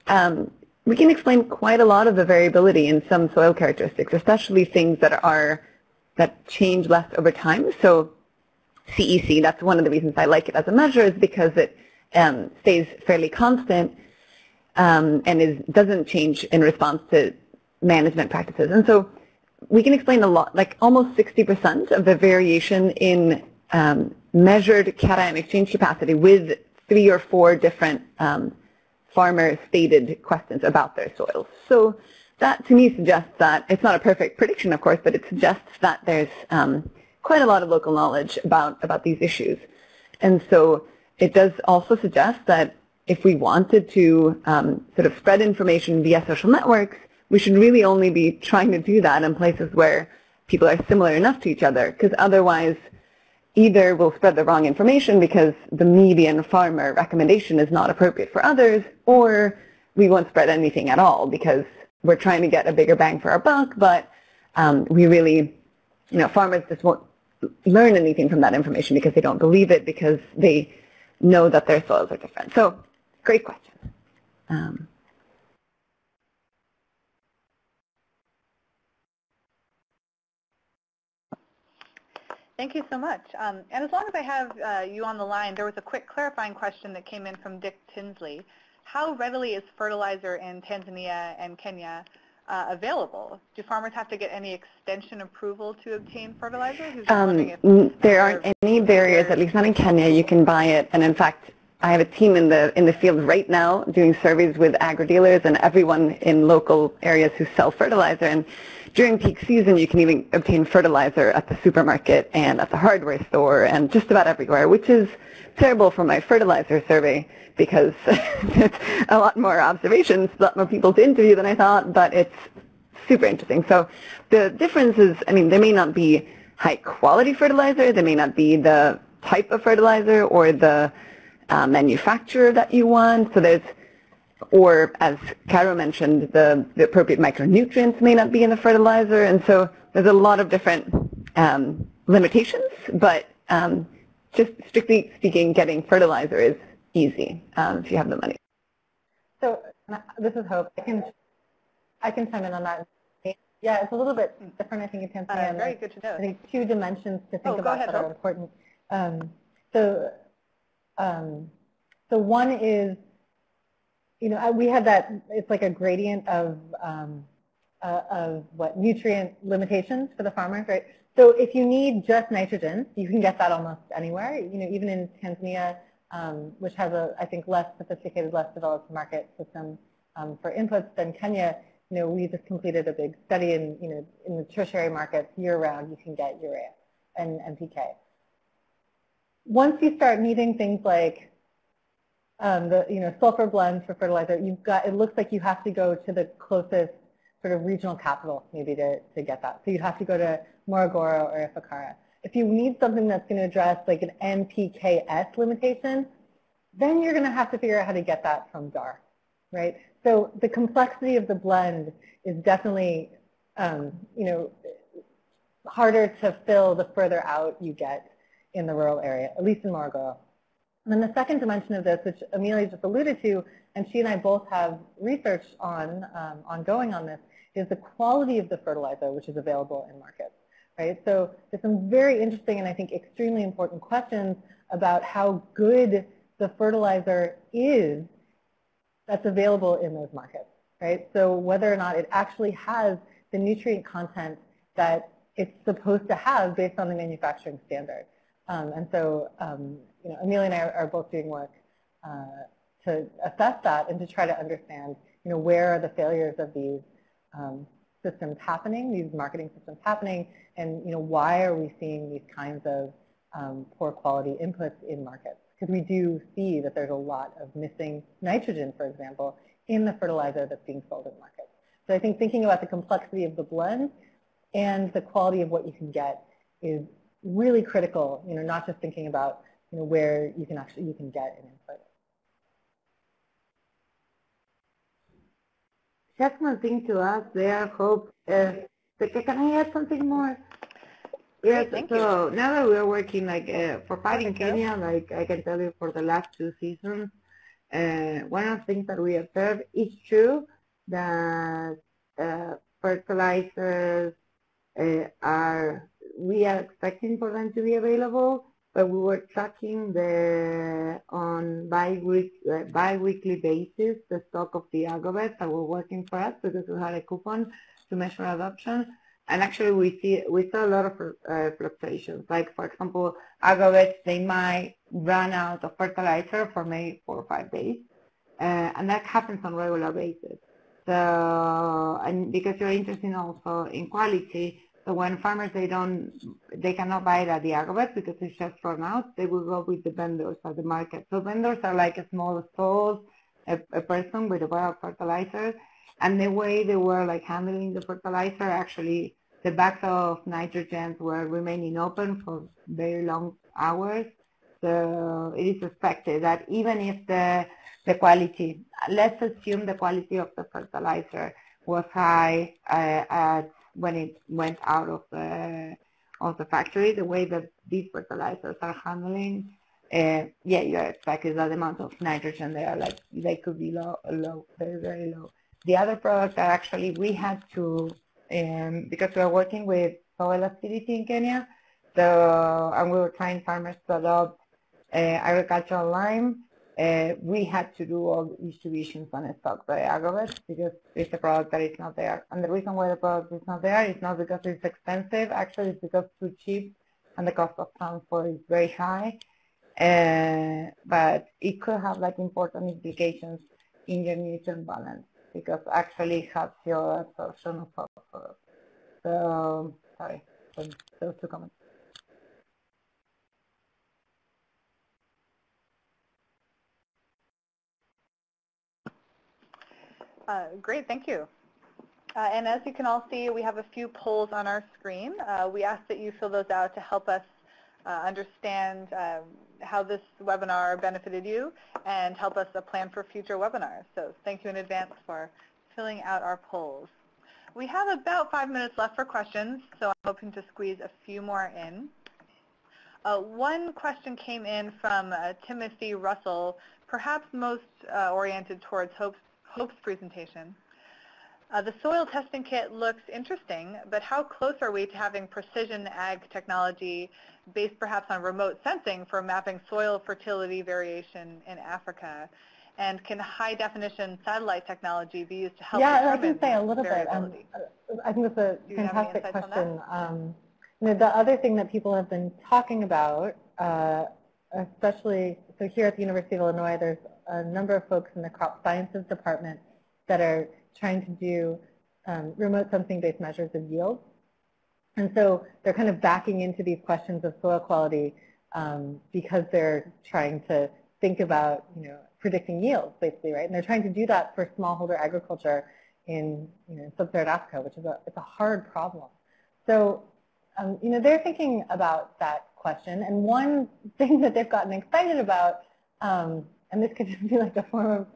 um, we can explain quite a lot of the variability in some soil characteristics, especially things that are that change less over time. So CEC, that's one of the reasons I like it as a measure, is because it um, stays fairly constant um, and is, doesn't change in response to management practices. And so we can explain a lot, like almost 60% of the variation in um, measured cation exchange capacity with three or four different um, farmer-stated questions about their soils. So that to me suggests that it's not a perfect prediction, of course, but it suggests that there's um, quite a lot of local knowledge about, about these issues. And so it does also suggest that if we wanted to um, sort of spread information via social networks, we should really only be trying to do that in places where people are similar enough to each other, because otherwise either we'll spread the wrong information because the median farmer recommendation is not appropriate for others, or we won't spread anything at all because we're trying to get a bigger bang for our buck, but um, we really, you know, farmers just won't learn anything from that information because they don't believe it because they know that their soils are different. So great question. Um, Thank you so much. Um, and as long as I have uh, you on the line, there was a quick clarifying question that came in from Dick Tinsley. How readily is fertilizer in Tanzania and Kenya uh, available? Do farmers have to get any extension approval to obtain fertilizer? Um, there aren't any barriers, at least not in Kenya. You can buy it. And in fact, I have a team in the in the field right now doing surveys with agri-dealers and everyone in local areas who sell fertilizer. And during peak season, you can even obtain fertilizer at the supermarket and at the hardware store and just about everywhere, which is terrible for my fertilizer survey because it's a lot more observations, a lot more people to interview than I thought, but it's super interesting. So the difference is, I mean, there may not be high quality fertilizer, there may not be the type of fertilizer or the uh, manufacturer that you want. So there's, or as Caro mentioned, the, the appropriate micronutrients may not be in the fertilizer. And so there's a lot of different um, limitations, but um, just strictly speaking, getting fertilizer is easy um, if you have the money. So this is Hope. I can I can chime in on that. Yeah, it's a little bit different, I think, in Tanzania. Uh, very good to know. I think two dimensions to think oh, about ahead, that Hope. are important. Um, so um, so one is, you know, we have that, it's like a gradient of, um, uh, of what, nutrient limitations for the farmers, right? So if you need just nitrogen, you can get that almost anywhere. You know, even in Tanzania, um, which has a, I think, less sophisticated, less developed market system um, for inputs than Kenya, you know, we just completed a big study in, you know, in the tertiary markets year-round, you can get urea and NPK once you start needing things like um, the you know sulfur blends for fertilizer, you've got it looks like you have to go to the closest sort of regional capital maybe to, to get that. So you'd have to go to Morogoro or Ifakara. If you need something that's going to address like an NPKS limitation, then you're going to have to figure out how to get that from DAR, right? So the complexity of the blend is definitely, um, you know, harder to fill the further out you get in the rural area, at least in Morogoro. And then the second dimension of this, which Amelia just alluded to, and she and I both have research on um, ongoing on this, is the quality of the fertilizer which is available in markets. Right? So there's some very interesting and I think extremely important questions about how good the fertilizer is that's available in those markets. Right? So whether or not it actually has the nutrient content that it's supposed to have based on the manufacturing standard. Um, and so, um, you know, Amelia and I are, are both doing work uh, to assess that and to try to understand, you know, where are the failures of these um, systems happening, these marketing systems happening, and, you know, why are we seeing these kinds of um, poor quality inputs in markets? Because we do see that there's a lot of missing nitrogen, for example, in the fertilizer that's being sold in markets. So I think thinking about the complexity of the blend and the quality of what you can get is really critical, you know, not just thinking about, you know, where you can actually, you can get an input. Just one thing to ask there, Hope. Uh, can I add something more? Yes, Thank so you. now that we're working like uh, for fighting Kenya, like I can tell you for the last two seasons, uh, one of the things that we observe is true that uh, fertilizers uh, are we are expecting for them to be available, but we were tracking the on bi-week, uh, bi-weekly basis the stock of the agrovets that were working for us because we had a coupon to measure adoption. And actually, we see we saw a lot of uh, fluctuations. Like for example, agrovets they might run out of fertilizer for maybe four or five days, uh, and that happens on regular basis. So, and because you're interested also in quality, So when farmers they don't they cannot buy it at the agrovet because it's just thrown out, they will go with the vendors at the market. So vendors are like a small stores, a, a person with a bar of fertilizer, and the way they were like handling the fertilizer actually the bags of nitrogen were remaining open for very long hours. So it is expected that even if the the quality, let's assume the quality of the fertilizer was high uh, at when it went out of the of the factory, the way that these fertilizers are handling, uh, yeah, you're expecting that amount of nitrogen there, like they could be low, low, very, very low. The other product that actually we had to, um, because we are working with soil acidity in Kenya, so and we were trying farmers to adopt uh, agricultural lime, uh, we had to do all the distributions on a stock by Agrovet because it's a product that is not there. And the reason why the product is not there is not because it's expensive, actually it's because it's too cheap and the cost of transport is very high. Uh, but it could have like important implications in your nutrient balance because actually it helps your absorption of phosphorus. So, sorry, those two comments. Uh, great, thank you. Uh, and as you can all see, we have a few polls on our screen. Uh, we ask that you fill those out to help us uh, understand um, how this webinar benefited you and help us plan for future webinars. So thank you in advance for filling out our polls. We have about five minutes left for questions, so I'm hoping to squeeze a few more in. Uh, one question came in from uh, Timothy Russell, perhaps most uh, oriented towards Hope's Hope's presentation. Uh, the soil testing kit looks interesting, but how close are we to having precision ag technology based perhaps on remote sensing for mapping soil fertility variation in Africa? And can high-definition satellite technology be used to help Yeah, I can say a little bit. Um, I think it's a fantastic question. Um, you know, the other thing that people have been talking about, uh, especially, so here at the University of Illinois, there's a number of folks in the crop sciences department that are trying to do um, remote sensing-based measures of yield. And so they're kind of backing into these questions of soil quality um, because they're trying to think about, you know, predicting yields, basically, right? And they're trying to do that for smallholder agriculture in, you know, sub-Saharan Africa, which is a, it's a hard problem. So, um, you know, they're thinking about that question. And one thing that they've gotten excited about um, and this could just be like a form of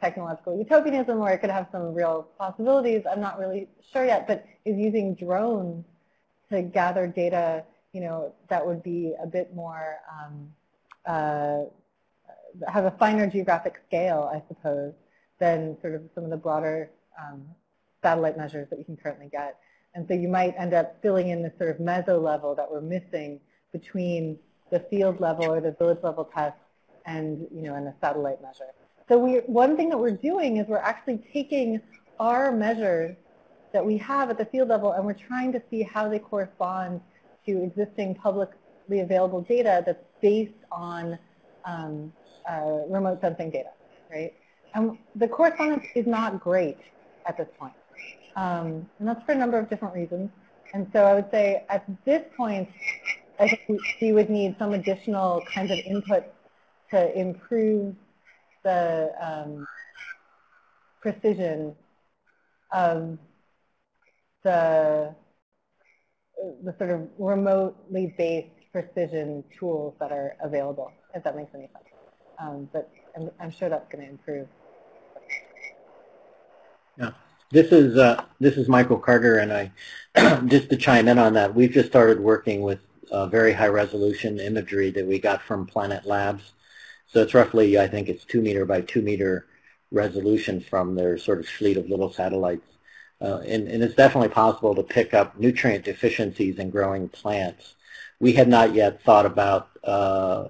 technological utopianism or it could have some real possibilities. I'm not really sure yet, but is using drones to gather data, you know, that would be a bit more, um, uh, have a finer geographic scale, I suppose, than sort of some of the broader um, satellite measures that you can currently get. And so you might end up filling in this sort of meso level that we're missing between the field level or the village level test and, you know, and a satellite measure. So we, one thing that we're doing is we're actually taking our measures that we have at the field level and we're trying to see how they correspond to existing publicly available data that's based on um, uh, remote sensing data, right? And the correspondence is not great at this point. Um, and that's for a number of different reasons. And so I would say at this point, I think we would need some additional kinds of input to improve the um, precision of the, the sort of remotely based precision tools that are available, if that makes any sense. Um, but I'm, I'm, sure that's going to improve. Yeah. This is uh, this is Michael Carter, and I just to chime in on that. We've just started working with uh, very high resolution imagery that we got from Planet Labs so it's roughly, I think it's two meter by two meter resolution from their sort of fleet of little satellites. Uh, and, and, it's definitely possible to pick up nutrient deficiencies in growing plants. We had not yet thought about uh,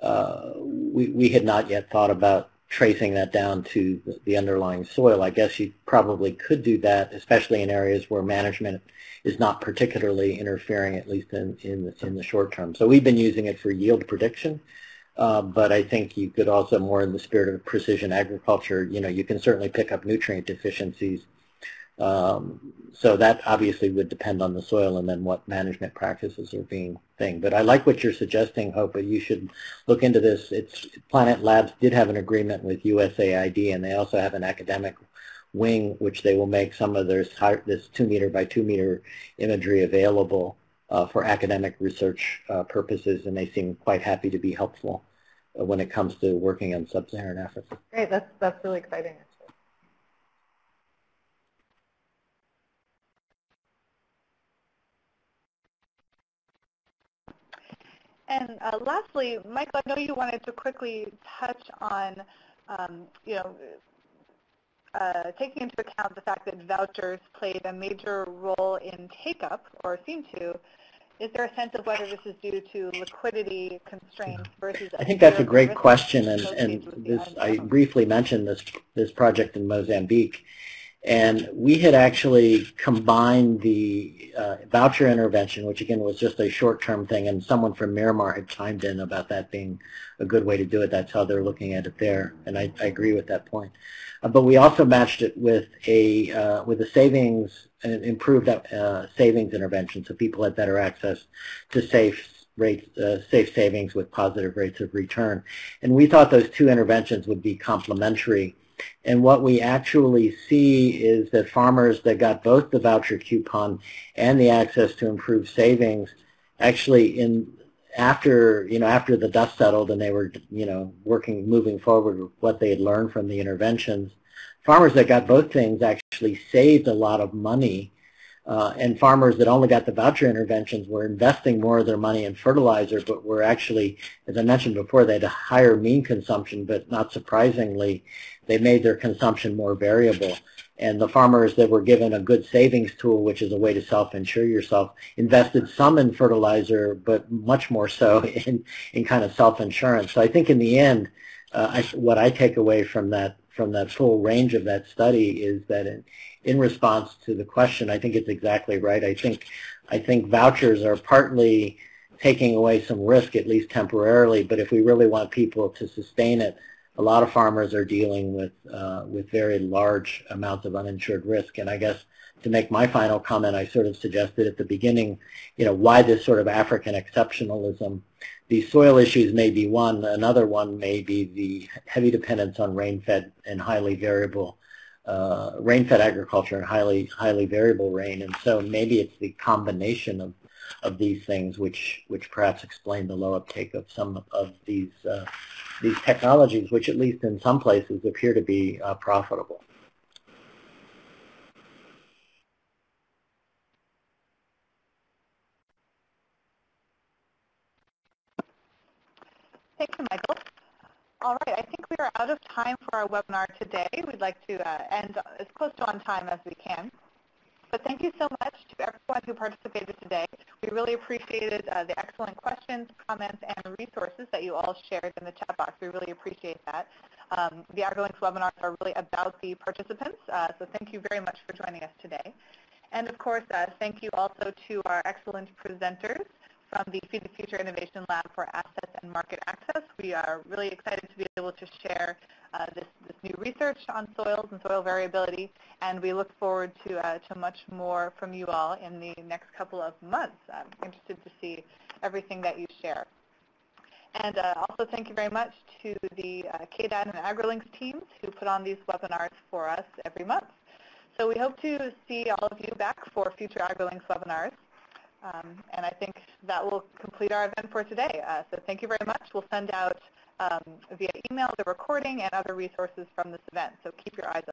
uh, we, we had not yet thought about tracing that down to the underlying soil. I guess you probably could do that, especially in areas where management is not particularly interfering, at least in, in, in the short term. So we've been using it for yield prediction. Uh, but I think you could also, more in the spirit of precision agriculture, you know, you can certainly pick up nutrient deficiencies Um, so that obviously would depend on the soil and then what management practices are being thing. But I like what you're suggesting, Hope. You should look into this. It's Planet Labs did have an agreement with USAID, and they also have an academic wing, which they will make some of this, this two meter by two meter imagery available for academic research uh, purposes, and they seem quite happy to be helpful uh, when it comes to working on sub-Saharan Africa. Great, that's that's really exciting. And uh, lastly, Michael, I know you wanted to quickly touch on, um, you know, uh, taking into account the fact that vouchers played a major role in take-up, or seem to, is there a sense of whether this is due to liquidity constraints versus? I think that's a great question, and, and this, I briefly mentioned this this project in Mozambique, and we had actually combined the uh, voucher intervention, which again was just a short-term thing, and someone from Miramar had chimed in about that being a good way to do it. That's how they're looking at it there, and I, I agree with that point. Uh, but we also matched it with a uh, with a savings, an improved uh, savings intervention, so people had better access to safe rates, uh, safe savings with positive rates of return. And we thought those two interventions would be complementary and what we actually see is that farmers that got both the voucher coupon and the access to improved savings actually in after you know after the dust settled and they were you know working moving forward with what they had learned from the interventions farmers that got both things actually saved a lot of money. Uh, and farmers that only got the voucher interventions were investing more of their money in fertilizer, but were actually, as I mentioned before, they had a higher mean consumption, but not surprisingly, they made their consumption more variable. And the farmers that were given a good savings tool, which is a way to self-insure yourself, invested some in fertilizer, but much more so in, in kind of self-insurance. So I think in the end, uh, I, what I take away from that from that full range of that study is that in, in response to the question, I think it's exactly right. I think I think vouchers are partly taking away some risk, at least temporarily. But if we really want people to sustain it, a lot of farmers are dealing with uh, with very large amounts of uninsured risk. And I guess to make my final comment, I sort of suggested at the beginning, you know, why this sort of African exceptionalism. The soil issues may be one. Another one may be the heavy dependence on rain-fed and highly variable uh, rain-fed agriculture and highly highly variable rain, and so maybe it's the combination of of these things which which perhaps explain the low uptake of some of these uh, these technologies, which at least in some places appear to be uh, profitable. Thank you, Michael. All right, I think we are out of time for our webinar today. We'd like to uh, end as close to on time as we can. But thank you so much to everyone who participated today. We really appreciated uh, the excellent questions, comments, and resources that you all shared in the chat box. We really appreciate that. Um, the AgriLinks webinars are really about the participants, uh, so thank you very much for joining us today. And of course, uh, thank you also to our excellent presenters from the Feed the Future Innovation Lab for Assets and Market Access. We are really excited to be able to share uh, this, this, new research on soils and soil variability, and we look forward to, uh, to much more from you all in the next couple of months. I'm interested to see everything that you share. And uh, also thank you very much to the uh, KDAD and AgriLinks teams who put on these webinars for us every month. So we hope to see all of you back for future AgriLinks webinars. Um, and I think that will complete our event for today. Uh, so thank you very much. We'll send out um, via email the recording and other resources from this event. So keep your eyes